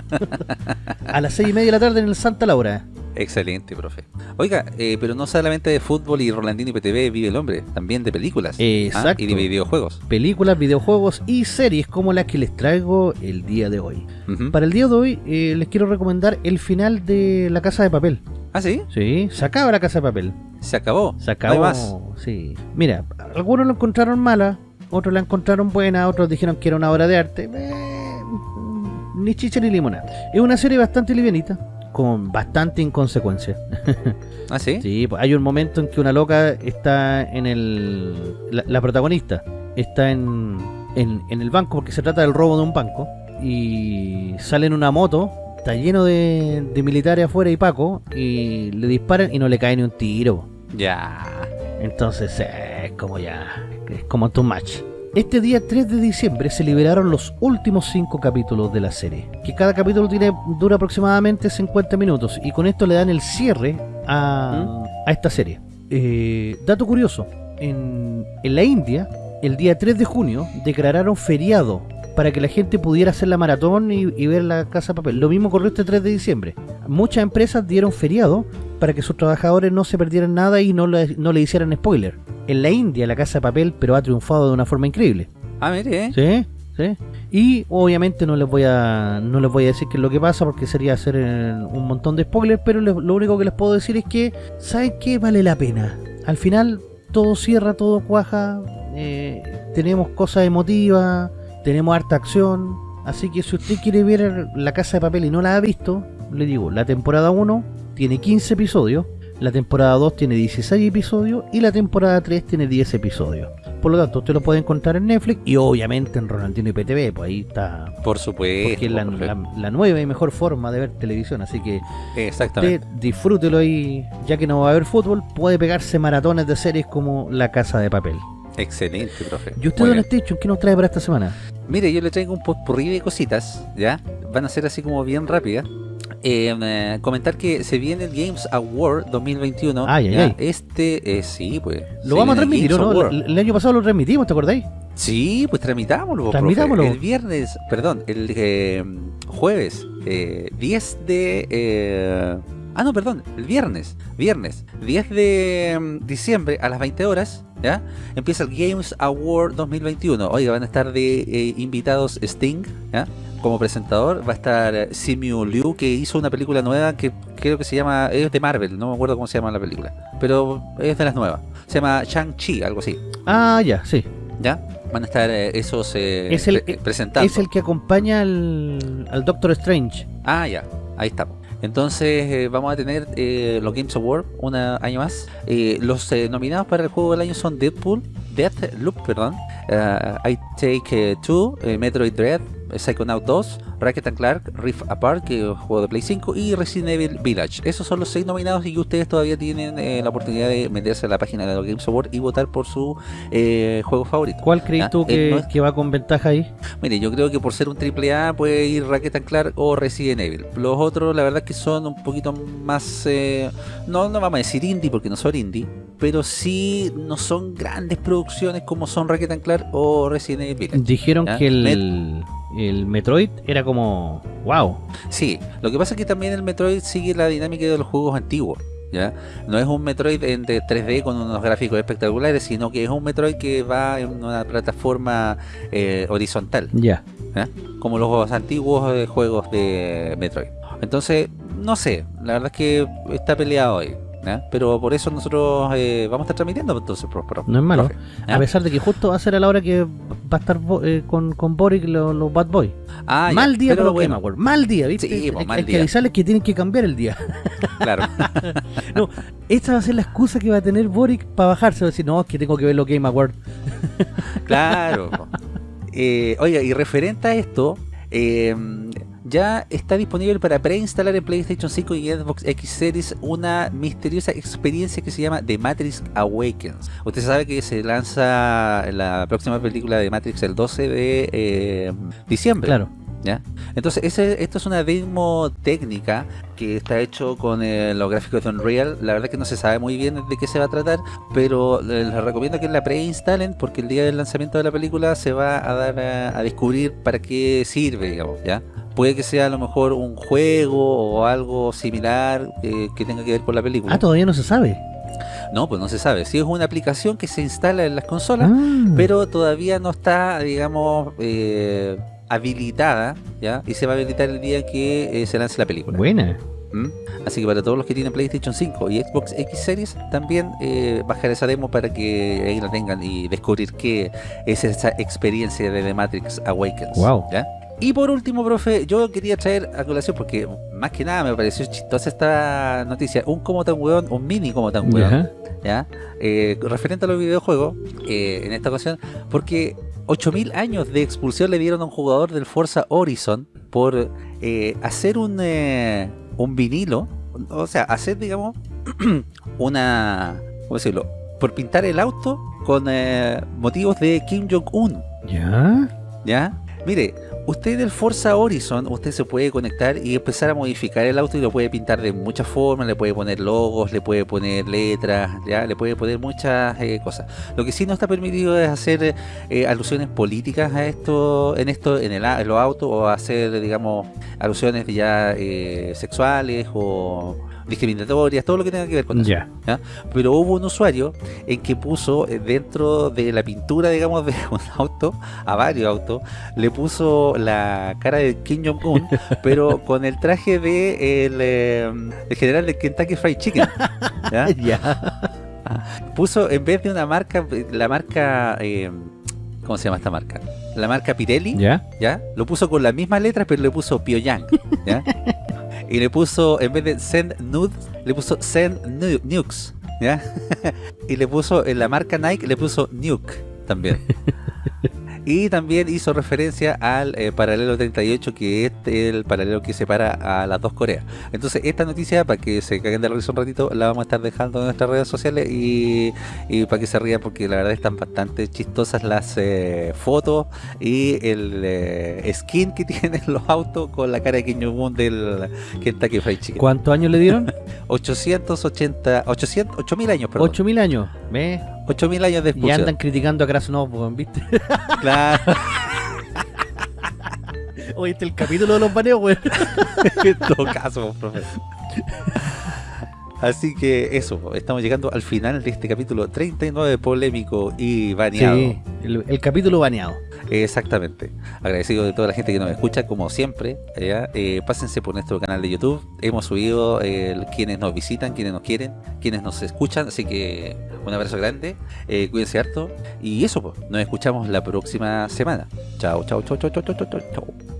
a las seis y media de la tarde en el Santa Laura. Excelente, profe. Oiga, eh, pero no solamente de fútbol y Rolandino y PTV vive el hombre, también de películas. ¿ah? Y de videojuegos. Películas, videojuegos y series como las que les traigo el día de hoy. Para el día de hoy eh, les quiero recomendar el final de La Casa de Papel. Ah, sí, Sí, se acaba La Casa de Papel. se acabó. Se No acabó. hay más. Sí. Mira, algunos lo encontraron mala, otros la encontraron buena, otros dijeron que era una obra de arte. Eh, ni chicha ni limonada. Es una serie bastante livianita, con bastante inconsecuencia. ¿Ah, sí? Sí, pues hay un momento en que una loca está en el. La, la protagonista está en, en, en el banco porque se trata del robo de un banco. Y sale en una moto, está lleno de, de militares afuera y Paco, y le disparan y no le cae ni un tiro. Ya. Entonces, eh, es como ya. Es como too much. Este día 3 de diciembre se liberaron los últimos 5 capítulos de la serie, que cada capítulo tiene, dura aproximadamente 50 minutos, y con esto le dan el cierre a, a esta serie. Eh, dato curioso, en, en la India, el día 3 de junio declararon feriado para que la gente pudiera hacer la maratón y, y ver la casa de papel. Lo mismo ocurrió este 3 de diciembre. Muchas empresas dieron feriado para que sus trabajadores no se perdieran nada y no le, no le hicieran spoiler. En la India la casa de papel pero ha triunfado de una forma increíble. Ah, mire, ¿eh? ¿Sí? ¿Sí? Y obviamente no les voy a no les voy a decir qué es lo que pasa porque sería hacer eh, un montón de spoilers, pero les- lo único que les puedo decir es que ¿saben qué? Vale la pena. Al final todo cierra, todo cuaja, eh, tenemos cosas emotivas, tenemos harta acción, así que si usted quiere ver La Casa de Papel y no la ha visto, le digo, la temporada 1 tiene 15 episodios, la temporada 2 tiene 16 episodios y la temporada 3 tiene 10 episodios. Por lo tanto, usted lo puede encontrar en Netflix y obviamente en Ronaldinho y PTV, pues ahí está. Por supuesto. Porque es la, por la- la nueva y mejor forma de ver televisión, así que Exactamente. usted disfrútelo ahí, ya que no va a haber fútbol, puede pegarse maratones de series como La Casa de Papel. Excelente, profe. ¿Y usted, Don. Station, qué nos trae para esta semana? Mire, yo le traigo un potpourri de cositas, ¿ya? Van a ser así como bien rápidas. Eh, eh, comentar que se viene el Games Award 2021. Ay, ay. Este, eh, sí, pues. Lo vamos a transmitir, ¿o Games ¿no? El, el año pasado lo transmitimos, ¿te acordáis? Sí, pues tramitámoslo. profe. Transmitámoslo. El viernes, perdón, el eh, jueves eh, 10 de... eh, ah, no, perdón, el viernes, viernes 10 de mm, diciembre a las 20 horas, ¿ya? Empieza el Games Award 2021. Oiga, van a estar de eh, invitados Sting, ¿ya? Como presentador va a estar eh, Simu Liu, que hizo una película nueva que creo que se llama, es de Marvel, no me acuerdo cómo se llama la película, pero es de las nuevas. Se llama Shang-Chi, algo así. Ah, ya, sí. ¿Ya? Van a estar eh, esos eh, Es el- pre- presentando. Es el que acompaña al, al Doctor Strange. Ah, ya, ahí estamos. Entonces eh, vamos a tener eh, los Games Award un año más. Eh, los nominados para el juego del año son Deadpool, Deathloop, perdón, I Take 2, Metroid Dread, Psychonaut 2, Ratchet and Clark, Rift Apart, que es un juego de Play 5, y Resident Evil Village. Esos son los seis nominados y ustedes todavía tienen eh, la oportunidad de meterse a la página de los Games Award y votar por su eh, juego favorito. ¿Cuál crees Ah, tú eh, que, no es- que va con ventaja ahí? Mire, yo creo que por ser un triple A puede ir Ratchet and Clark o Resident Evil. Los otros, la verdad es que son un poquito más, eh, no, no vamos a decir indie porque no son indie, pero sí no son grandes producciones como son Ratchet and Clark o Resident Evil. Dijeron ¿Ya? que el, el Metroid era como... ¡Wow! Sí, lo que pasa es que también el Metroid sigue la dinámica de los juegos antiguos. ¿Ya? No es un Metroid en de 3D con unos gráficos espectaculares, sino que es un Metroid que va en una plataforma eh, horizontal. Ya. como los antiguos eh, juegos de Metroid. Entonces, no sé, la verdad es que está peleado hoy. ¿Eh? Pero por eso nosotros eh, vamos a estar transmitiendo entonces, pro- pro- No es malo. profe, ¿eh? A pesar de que justo va a ser a la hora que va a estar eh, con, con Boric los, Bad Boys. Ah, ya, mal día pero los bueno, Game Awards. Mal día, ¿viste? Sí, pues, mal hay que día. avisarles que tienen que cambiar el día. Claro, no, esta va a ser la excusa que va a tener Boric para bajarse. Va a decir, no, es que tengo que ver los Game Awards. claro. Oiga, y referente a esto, eh, ya está disponible para preinstalar en PlayStation 5 y Xbox X Series una misteriosa experiencia que se llama The Matrix Awakens. Usted sabe que se lanza la próxima película de Matrix el 12 de eh, diciembre. Claro. ¿ya? Entonces, ese, esto es una demo técnica que está hecho con eh, los gráficos de Unreal. La verdad que no se sabe muy bien de qué se va a tratar, pero eh, les recomiendo que la preinstalen porque el día del lanzamiento de la película se va a dar a, a descubrir para qué sirve, digamos, ¿ya? Puede que sea a lo mejor un juego o algo similar eh, que tenga que ver con la película. Ah, todavía no se sabe. No, pues no se sabe. Si es una aplicación que se instala en las consolas, Ah. pero todavía no está, digamos, eh, habilitada, ¿ya? Y se va a habilitar el día que eh, se lance la película. Buena. ¿Mm? Así que para todos los que tienen PlayStation 5 y Xbox X Series, también eh, bajar esa demo para que ahí la tengan y descubrir qué es esa experiencia de The Matrix Awakens. Wow. ¿ya? Y por último, profe, yo quería traer a colación, porque más que nada me pareció chistosa esta noticia, un como tan weón, un mini como tan weón, ¿ya? Eh, referente a los videojuegos, eh, en esta ocasión, porque 8000 años de expulsión le dieron a un jugador del Forza Horizon por eh, hacer un, un vinilo, o sea, hacer, digamos, una, ¿cómo decirlo? Por pintar el auto con motivos de Kim Jong-un. ¿Ya? ¿Ya? Mire, usted del Forza Horizon, usted se puede conectar y empezar a modificar el auto y lo puede pintar de muchas formas, le puede poner logos, le puede poner letras, ya le puede poner muchas eh, cosas. Lo que sí no está permitido es hacer eh, alusiones políticas a esto, en esto, en, el, en los autos, o hacer, digamos, alusiones ya eh, sexuales o discriminatorias, todo lo que tenga que ver con eso. Pero hubo un usuario en que puso eh, dentro de la pintura, digamos, de un auto, a varios autos, le puso la cara de Kim Jong-un, pero con el traje de el, eh, general de Kentucky Fried Chicken. ¿ya? Puso, en vez de una marca, la marca... Eh, ¿Cómo se llama esta marca? La marca Pirelli, ¿Ya? ¿ya? Lo puso con las mismas letras, pero le puso Pyongyang, ¿ya? y le puso, en vez de send nudes, le puso send nukes, ¿ya? y le puso, en la marca Nike, le puso nuke también. Y también hizo referencia al eh, paralelo 38, que es el paralelo que separa a las dos Coreas. Entonces, esta noticia, para que se caguen de la risa un ratito, la vamos a estar dejando en nuestras redes sociales y, para que se rían, porque la verdad están bastante chistosas las eh, fotos y el eh, skin que tienen los autos con la cara de Kim Jong-un del Kentucky Fried Chicken. ¿Cuántos años le dieron? 880, 800, 8000 años, perdón. 8000 años, ¿ves? 8000 años de expulsión. Y andan criticando a Krasnov, ¿viste? Claro. Oíste el capítulo de los baneos, güey. en todo caso, profe. Así que eso, estamos llegando al final de este capítulo 39 polémico y baneado. Sí, el, capítulo baneado. Exactamente. Agradecido de toda la gente que nos escucha, como siempre. Eh, pásense por nuestro canal de YouTube. Hemos subido quienes nos visitan, quienes nos quieren, quienes nos escuchan. Así que un abrazo grande. Eh, cuídense harto. Y eso, pues, nos escuchamos la próxima semana. Chao, chao, chao, chao, chao, chao, chao. chao.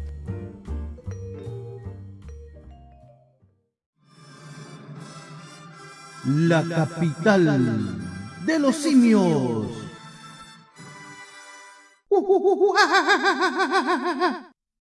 la capital de los simios. 우와!